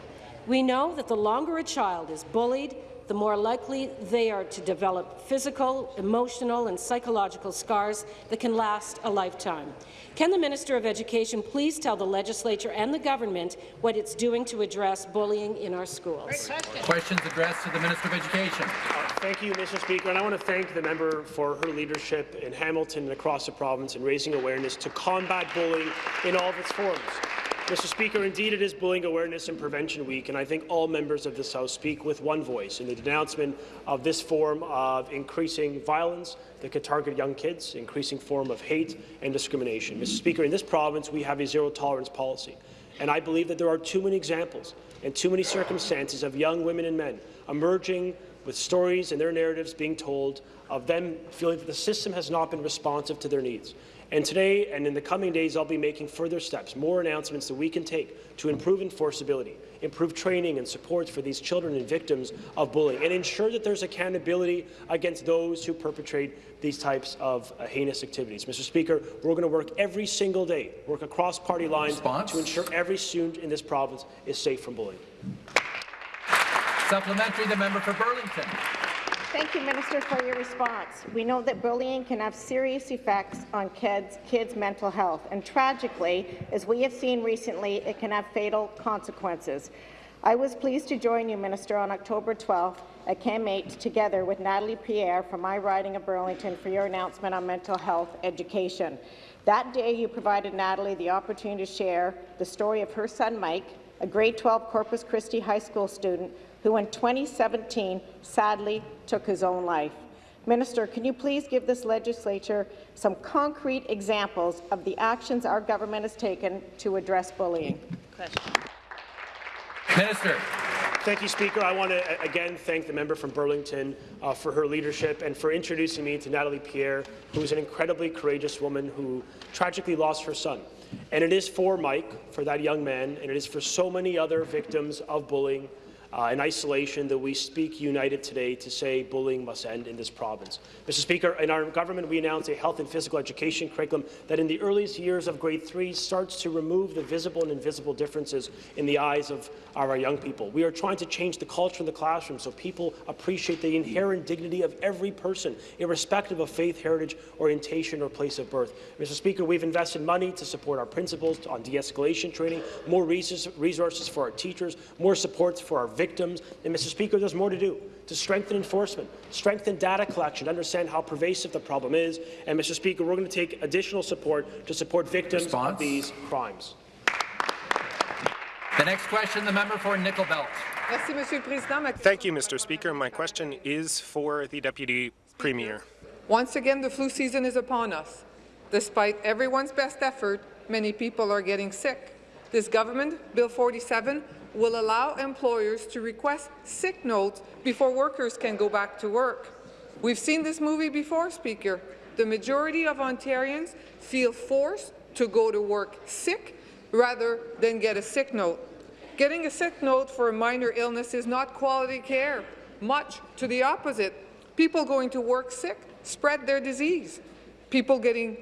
We know that the longer a child is bullied, the more likely they are to develop physical, emotional and psychological scars that can last a lifetime. Can the Minister of Education please tell the legislature and the government what it's doing to address bullying in our schools? Questions addressed to the Minister of Education. Uh, thank you, Mr. Speaker, and I want to thank the member for her leadership in Hamilton and across the province in raising awareness to combat bullying in all of its forms. Mr. Speaker, indeed it is Bullying Awareness and Prevention Week, and I think all members of this House speak with one voice in the denouncement of this form of increasing violence that could target young kids, increasing form of hate and discrimination. Mr. Speaker, in this province we have a zero-tolerance policy, and I believe that there are too many examples and too many circumstances of young women and men emerging with stories and their narratives being told of them feeling that the system has not been responsive to their needs. And today and in the coming days, I'll be making further steps, more announcements that we can take to improve enforceability, improve training and support for these children and victims of bullying, and ensure that there's accountability against those who perpetrate these types of uh, heinous activities. Mr. Speaker, we're going to work every single day, work across party lines Response? to ensure every student in this province is safe from bullying. Supplementary, the member for Burlington. Thank you, Minister, for your response. We know that bullying can have serious effects on kids, kids' mental health, and tragically, as we have seen recently, it can have fatal consequences. I was pleased to join you, Minister, on October 12th at Chem 8 together with Natalie Pierre from my riding of Burlington for your announcement on mental health education. That day, you provided Natalie the opportunity to share the story of her son, Mike, a grade 12 Corpus Christi High School student who in 2017 sadly took his own life. Minister, can you please give this legislature some concrete examples of the actions our government has taken to address bullying? Question. Minister. Thank you, Speaker. I want to again thank the member from Burlington uh, for her leadership and for introducing me to Natalie Pierre, who is an incredibly courageous woman who tragically lost her son. And it is for Mike, for that young man, and it is for so many other victims of bullying uh, and isolation that we speak united today to say bullying must end in this province. Mr. Speaker, in our government, we announced a health and physical education curriculum that in the earliest years of grade three starts to remove the visible and invisible differences in the eyes of our young people. We are trying to change the culture in the classroom so people appreciate the inherent dignity of every person, irrespective of faith, heritage, orientation, or place of birth. Mr. Speaker, we've invested money to support our principals on de-escalation training, more resources for our teachers, more support for our victims. And, Mr. Speaker, there's more to do to strengthen enforcement, strengthen data collection, understand how pervasive the problem is. And, Mr. Speaker, we're going to take additional support to support victims Response? of these crimes. The next question, the member for Nickel Belt. Thank you, Mr. Speaker. My question is for the Deputy Premier. Once again, the flu season is upon us. Despite everyone's best effort, many people are getting sick. This government, Bill 47, will allow employers to request sick notes before workers can go back to work. We've seen this movie before, Speaker. The majority of Ontarians feel forced to go to work sick rather than get a sick note. Getting a sick note for a minor illness is not quality care. Much to the opposite. People going to work sick spread their disease. People getting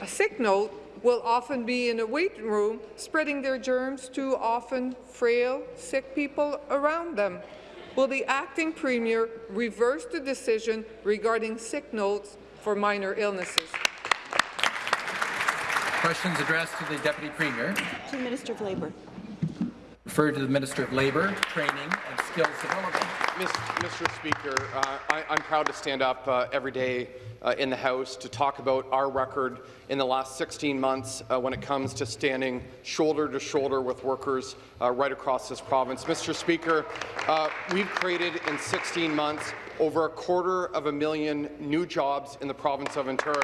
a sick note will often be in a waiting room, spreading their germs to often frail, sick people around them. Will the acting premier reverse the decision regarding sick notes for minor illnesses? Questions addressed to the Deputy Premier. To the Minister of Labour. Referred to the Minister of Labour, Training and Skills Development. Mr. Speaker, uh, I, am proud to stand up uh, every day uh, in the House to talk about our record in the last 16 months uh, when it comes to standing shoulder to shoulder with workers uh, right across this province. Mr. Speaker, uh, we've created in 16 months over a quarter of a million new jobs in the province of Ontario.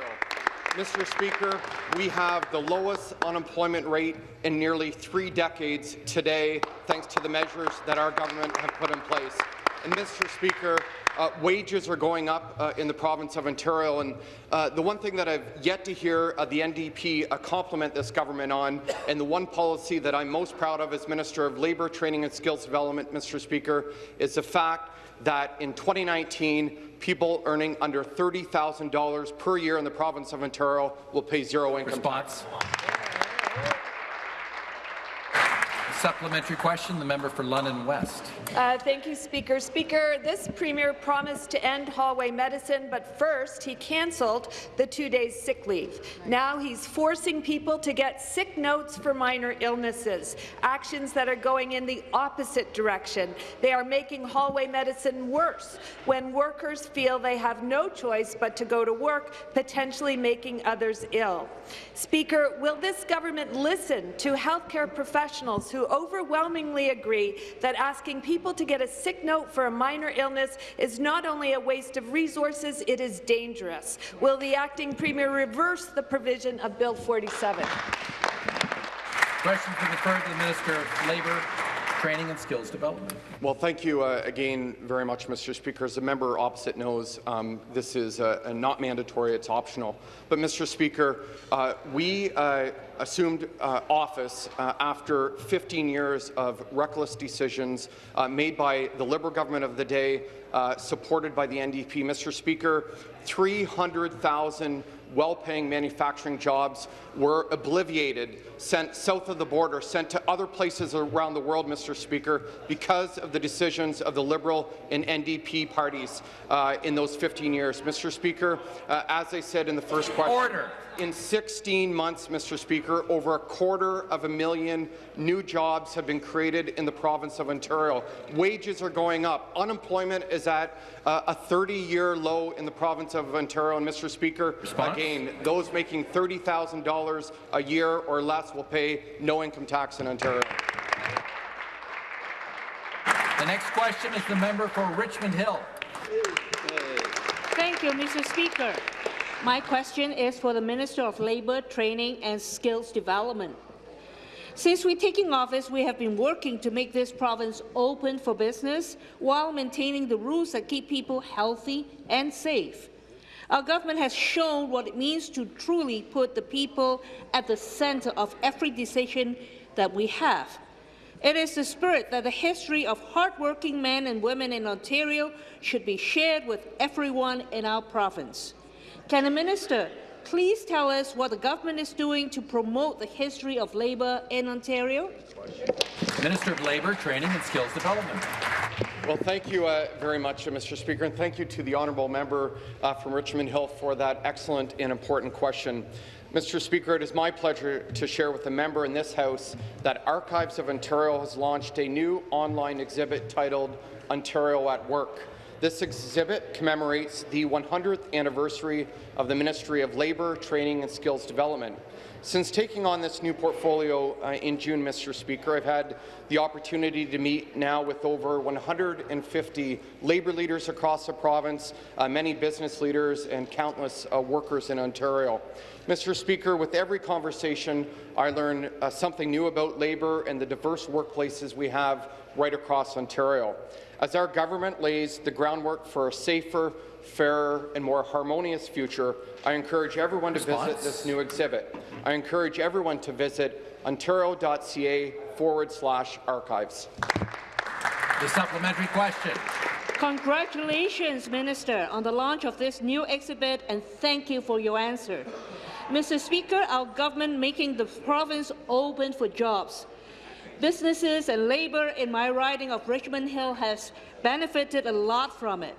Mr. Speaker, we have the lowest unemployment rate in nearly three decades today, thanks to the measures that our government have put in place. And Mr. Speaker, uh, wages are going up uh, in the province of Ontario, and uh, the one thing that I've yet to hear uh, the NDP uh, compliment this government on, and the one policy that I'm most proud of as Minister of Labour, Training and Skills Development, Mr. Speaker, is the fact that in 2019, people earning under $30,000 per year in the province of Ontario will pay zero income Response. tax. Supplementary question, the member for London West. Uh, thank you, Speaker. Speaker, this Premier promised to end hallway medicine, but first he cancelled the two days sick leave. Now he's forcing people to get sick notes for minor illnesses, actions that are going in the opposite direction. They are making hallway medicine worse when workers feel they have no choice but to go to work, potentially making others ill. Speaker, will this government listen to healthcare professionals who overwhelmingly agree that asking people to get a sick note for a minor illness is not only a waste of resources, it is dangerous. Will the acting premier reverse the provision of Bill 47? Question to the the Minister of Labour, Training and Skills Development. Well, thank you uh, again very much, Mr. Speaker. As the member opposite knows, um, this is uh, not mandatory, it's optional. But, Mr. Speaker, uh, we uh, assumed uh, office uh, after 15 years of reckless decisions made by the Liberal government of the day, supported by the NDP. Mr. Speaker, 300,000 well-paying manufacturing jobs were obliviated, sent south of the border, sent to other places around the world, Mr. Speaker, because of the decisions of the Liberal and NDP parties uh, in those 15 years. Mr. Speaker, uh, as I said in the first question, Order. In 16 months, Mr. Speaker, over a quarter of a million new jobs have been created in the province of Ontario. Wages are going up. Unemployment is at uh, a 30-year low in the province of Ontario. And, Mr. Speaker, Response? Again, those making $30,000 a year or less will pay no income tax in Ontario. The next question is the member for Richmond Hill. Thank you, Mr. Speaker. My question is for the Minister of Labour, Training and Skills Development. Since we taking office, we have been working to make this province open for business while maintaining the rules that keep people healthy and safe. Our government has shown what it means to truly put the people at the centre of every decision that we have. It is the spirit that the history of hardworking men and women in Ontario should be shared with everyone in our province. Can the minister please tell us what the government is doing to promote the history of labour in Ontario? Minister of Labour, Training and Skills Development. Well, thank you uh, very much, uh, Mr. Speaker, and thank you to the honourable member uh, from Richmond Hill for that excellent and important question. Mr. Speaker, it is my pleasure to share with the member in this House that Archives of Ontario has launched a new online exhibit titled Ontario at Work. This exhibit commemorates the 100th anniversary of the Ministry of Labour, Training and Skills Development. Since taking on this new portfolio uh, in June, Mr. Speaker, I've had the opportunity to meet now with over 150 labour leaders across the province, uh, many business leaders and countless uh, workers in Ontario. Mr. Speaker, with every conversation, I learn uh, something new about labour and the diverse workplaces we have right across Ontario. As our government lays the groundwork for a safer, fairer and more harmonious future, I encourage everyone to Response? visit this new exhibit. I encourage everyone to visit ontario.ca forward slash archives. The supplementary question. Congratulations, Minister, on the launch of this new exhibit, and thank you for your answer. Mr. Speaker, our government making the province open for jobs. Businesses and labour in my riding of Richmond Hill has benefited a lot from it.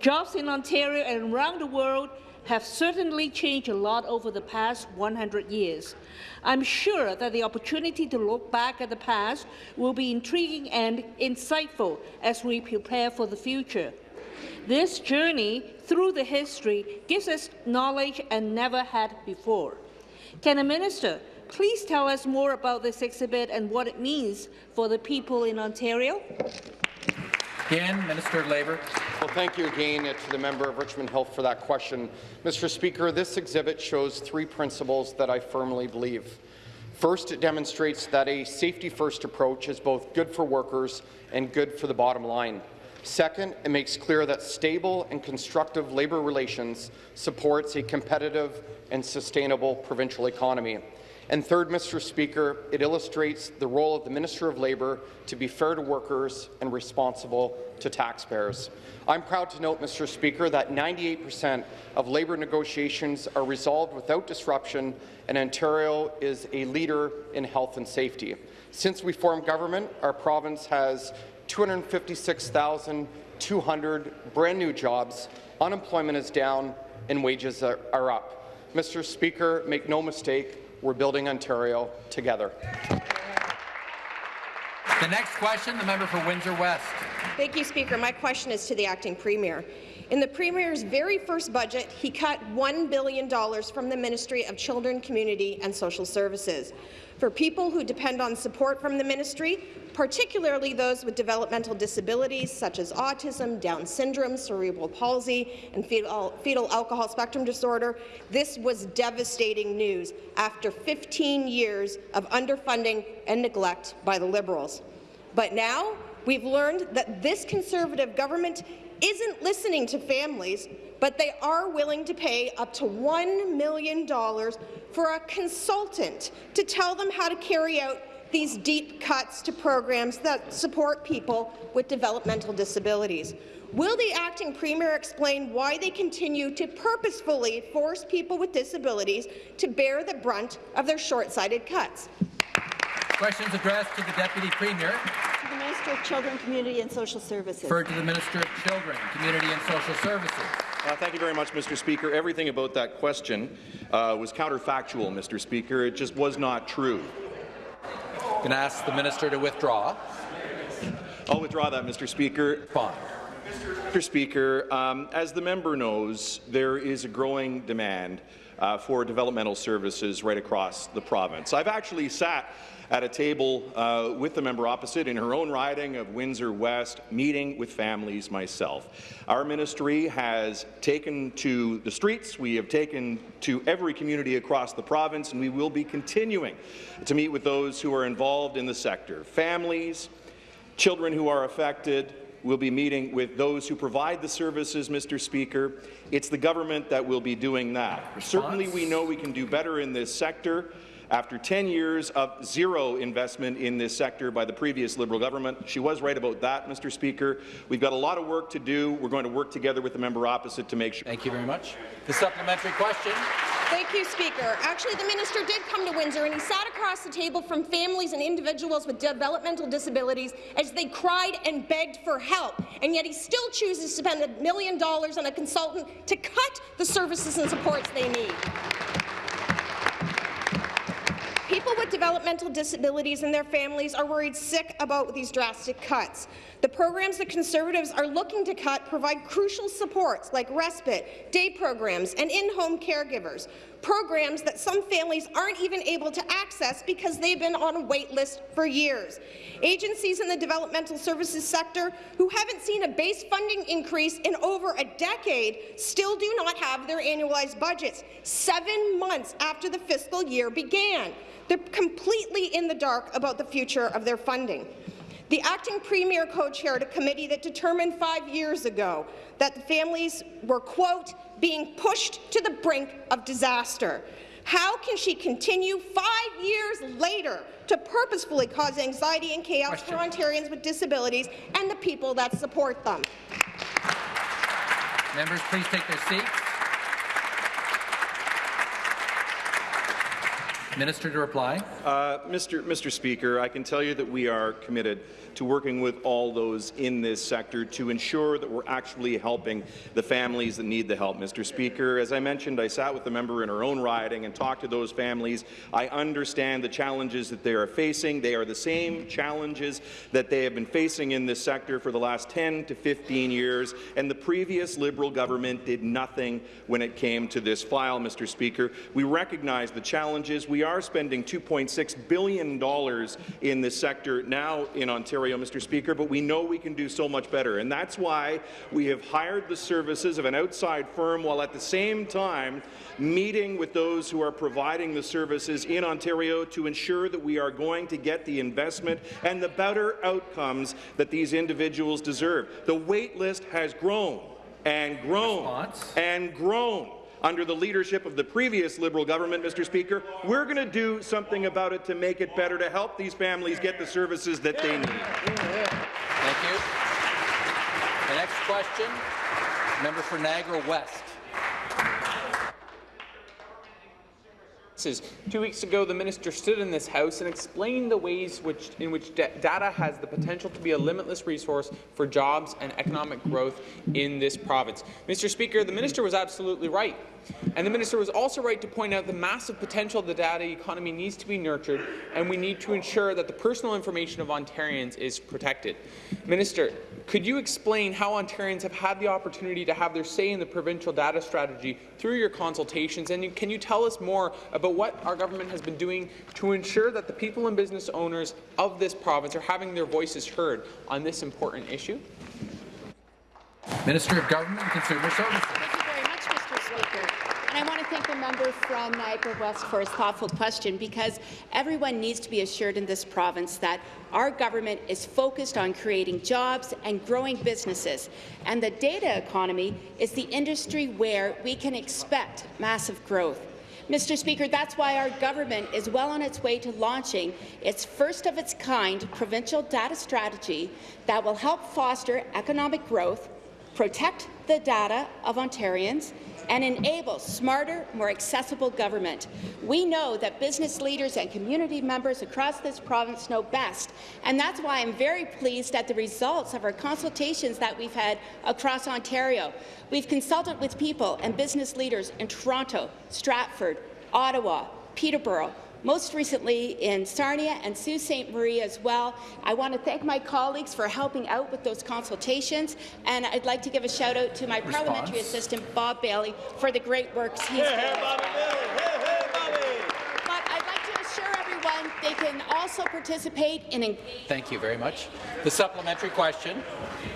Jobs in Ontario and around the world have certainly changed a lot over the past 100 years. I'm sure that the opportunity to look back at the past will be intriguing and insightful as we prepare for the future. This journey through the history gives us knowledge and never had before. Can a minister please tell us more about this exhibit and what it means for the people in Ontario? Again, Minister of Labour. Well, thank you again to the member of Richmond Hill for that question. Mr. Speaker, this exhibit shows three principles that I firmly believe. First, it demonstrates that a safety-first approach is both good for workers and good for the bottom line. Second, it makes clear that stable and constructive labour relations supports a competitive and sustainable provincial economy. And third, Mr. Speaker, it illustrates the role of the Minister of Labour to be fair to workers and responsible to taxpayers. I'm proud to note, Mr. Speaker, that 98% of labour negotiations are resolved without disruption, and Ontario is a leader in health and safety. Since we formed government, our province has 256,200 brand new jobs, unemployment is down, and wages are, are up. Mr. Speaker, make no mistake, we're building Ontario together. The next question, the member for Windsor West. Thank you, Speaker. My question is to the acting premier. In the Premier's very first budget, he cut $1 billion from the Ministry of Children, Community and Social Services. For people who depend on support from the ministry, particularly those with developmental disabilities such as autism, Down syndrome, cerebral palsy, and fetal, fetal alcohol spectrum disorder, this was devastating news after 15 years of underfunding and neglect by the Liberals. But now we've learned that this Conservative government isn't listening to families, but they are willing to pay up to $1 million for a consultant to tell them how to carry out these deep cuts to programs that support people with developmental disabilities. Will the acting premier explain why they continue to purposefully force people with disabilities to bear the brunt of their short-sighted cuts? Questions addressed to the Deputy Premier. To the Minister of Children, Community and Social Services. Referred to the Minister of Children, Community and Social Services. Uh, thank you very much, Mr. Speaker. Everything about that question uh, was counterfactual, Mr. Speaker. It just was not true. Can I ask the minister to withdraw? I'll withdraw that, Mr. Speaker. Fine. Mr. Speaker, um, as the member knows, there is a growing demand uh, for developmental services right across the province. I've actually sat at a table uh, with the member opposite in her own riding of Windsor West, meeting with families myself. Our ministry has taken to the streets, we have taken to every community across the province, and we will be continuing to meet with those who are involved in the sector, families, children who are affected, We'll be meeting with those who provide the services, Mr. Speaker. It's the government that will be doing that. Response? Certainly, we know we can do better in this sector. After 10 years of zero investment in this sector by the previous Liberal government, she was right about that, Mr. Speaker. We've got a lot of work to do. We're going to work together with the member opposite to make sure. Thank you very much. The supplementary question. Thank you, Speaker. Actually, the minister did come to Windsor and he sat across the table from families and individuals with developmental disabilities as they cried and begged for help, and yet he still chooses to spend a million dollars on a consultant to cut the services and supports they need. People with developmental disabilities and their families are worried sick about these drastic cuts. The programs the Conservatives are looking to cut provide crucial supports like respite, day programs, and in-home caregivers, programs that some families aren't even able to access because they've been on a wait list for years. Agencies in the developmental services sector who haven't seen a base funding increase in over a decade still do not have their annualized budgets, seven months after the fiscal year began. They're completely in the dark about the future of their funding. The acting premier co-chaired a committee that determined five years ago that the families were, quote, being pushed to the brink of disaster. How can she continue five years later to purposefully cause anxiety and chaos Question. for Ontarians with disabilities and the people that support them? Members, please take their seats. Minister to reply. Uh, Mr. Mr. Speaker, I can tell you that we are committed to working with all those in this sector to ensure that we're actually helping the families that need the help. Mr. Speaker, as I mentioned, I sat with the member in her own riding and talked to those families. I understand the challenges that they are facing. They are the same challenges that they have been facing in this sector for the last 10 to 15 years, and the previous Liberal government did nothing when it came to this file, Mr. Speaker. We recognize the challenges. We are spending $2.6 billion in this sector now in Ontario Mr. Speaker, but we know we can do so much better. And that's why we have hired the services of an outside firm while at the same time meeting with those who are providing the services in Ontario to ensure that we are going to get the investment and the better outcomes that these individuals deserve. The wait list has grown and grown Response. and grown under the leadership of the previous Liberal government, Mr. Speaker. We're going to do something about it to make it better, to help these families get the services that they need. Thank you. The next question, member for Niagara West. Two weeks ago, the minister stood in this House and explained the ways which, in which data has the potential to be a limitless resource for jobs and economic growth in this province. Mr. Speaker, the minister was absolutely right. And the minister was also right to point out the massive potential of the data economy needs to be nurtured, and we need to ensure that the personal information of Ontarians is protected. Minister, could you explain how Ontarians have had the opportunity to have their say in the provincial data strategy through your consultations, and can you tell us more about what our government has been doing to ensure that the people and business owners of this province are having their voices heard on this important issue? Minister of Government and Consumer Services. Thank you very much, Mr. Speaker. And I want to thank the member from Niagara West for his thoughtful question because everyone needs to be assured in this province that our government is focused on creating jobs and growing businesses. And the data economy is the industry where we can expect massive growth. Mr. Speaker, that's why our government is well on its way to launching its first-of-its-kind provincial data strategy that will help foster economic growth, protect the data of Ontarians, and enable smarter, more accessible government. We know that business leaders and community members across this province know best, and that's why I'm very pleased at the results of our consultations that we've had across Ontario. We've consulted with people and business leaders in Toronto, Stratford, Ottawa, Peterborough, most recently in Sarnia and Sault Ste. Marie as well. I want to thank my colleagues for helping out with those consultations, and I'd like to give a shout out to my Response. parliamentary assistant, Bob Bailey, for the great work he's doing. But I'd like to assure everyone they can also participate in Thank you very much. The supplementary question.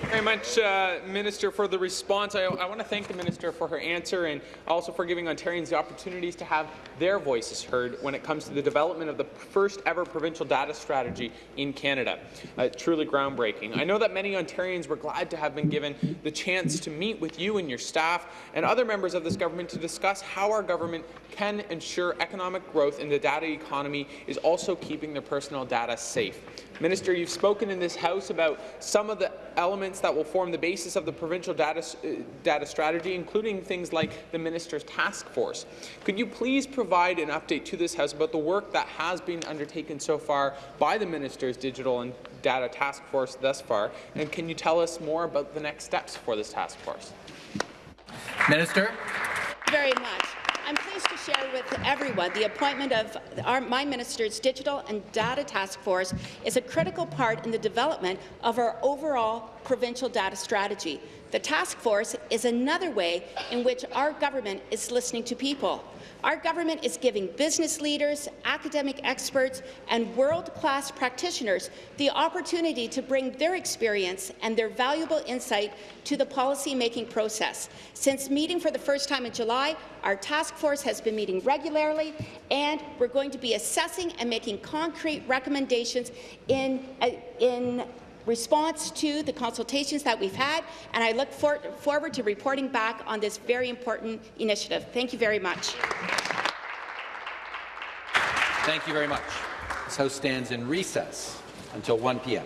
Very much, uh, Minister, for the response. I, I want to thank the Minister for her answer and also for giving Ontarians the opportunities to have their voices heard when it comes to the development of the first ever provincial data strategy in Canada. Uh, truly groundbreaking. I know that many Ontarians were glad to have been given the chance to meet with you and your staff and other members of this government to discuss how our government can ensure economic growth in the data economy is also keeping their personal data safe. Minister, you've spoken in this House about some of the elements that will form the basis of the provincial data, uh, data strategy, including things like the Minister's task force. Could you please provide an update to this House about the work that has been undertaken so far by the Minister's digital and data task force thus far, and can you tell us more about the next steps for this task force? Minister. very much. I'm pleased to share with everyone the appointment of our, my minister's Digital and Data Task Force is a critical part in the development of our overall provincial data strategy. The task force is another way in which our government is listening to people. Our government is giving business leaders, academic experts, and world-class practitioners the opportunity to bring their experience and their valuable insight to the policy-making process. Since meeting for the first time in July, our task force has been meeting regularly, and we're going to be assessing and making concrete recommendations in, uh, in response to the consultations that we've had, and I look for forward to reporting back on this very important initiative. Thank you very much. Thank you very much. This House stands in recess until 1 p.m.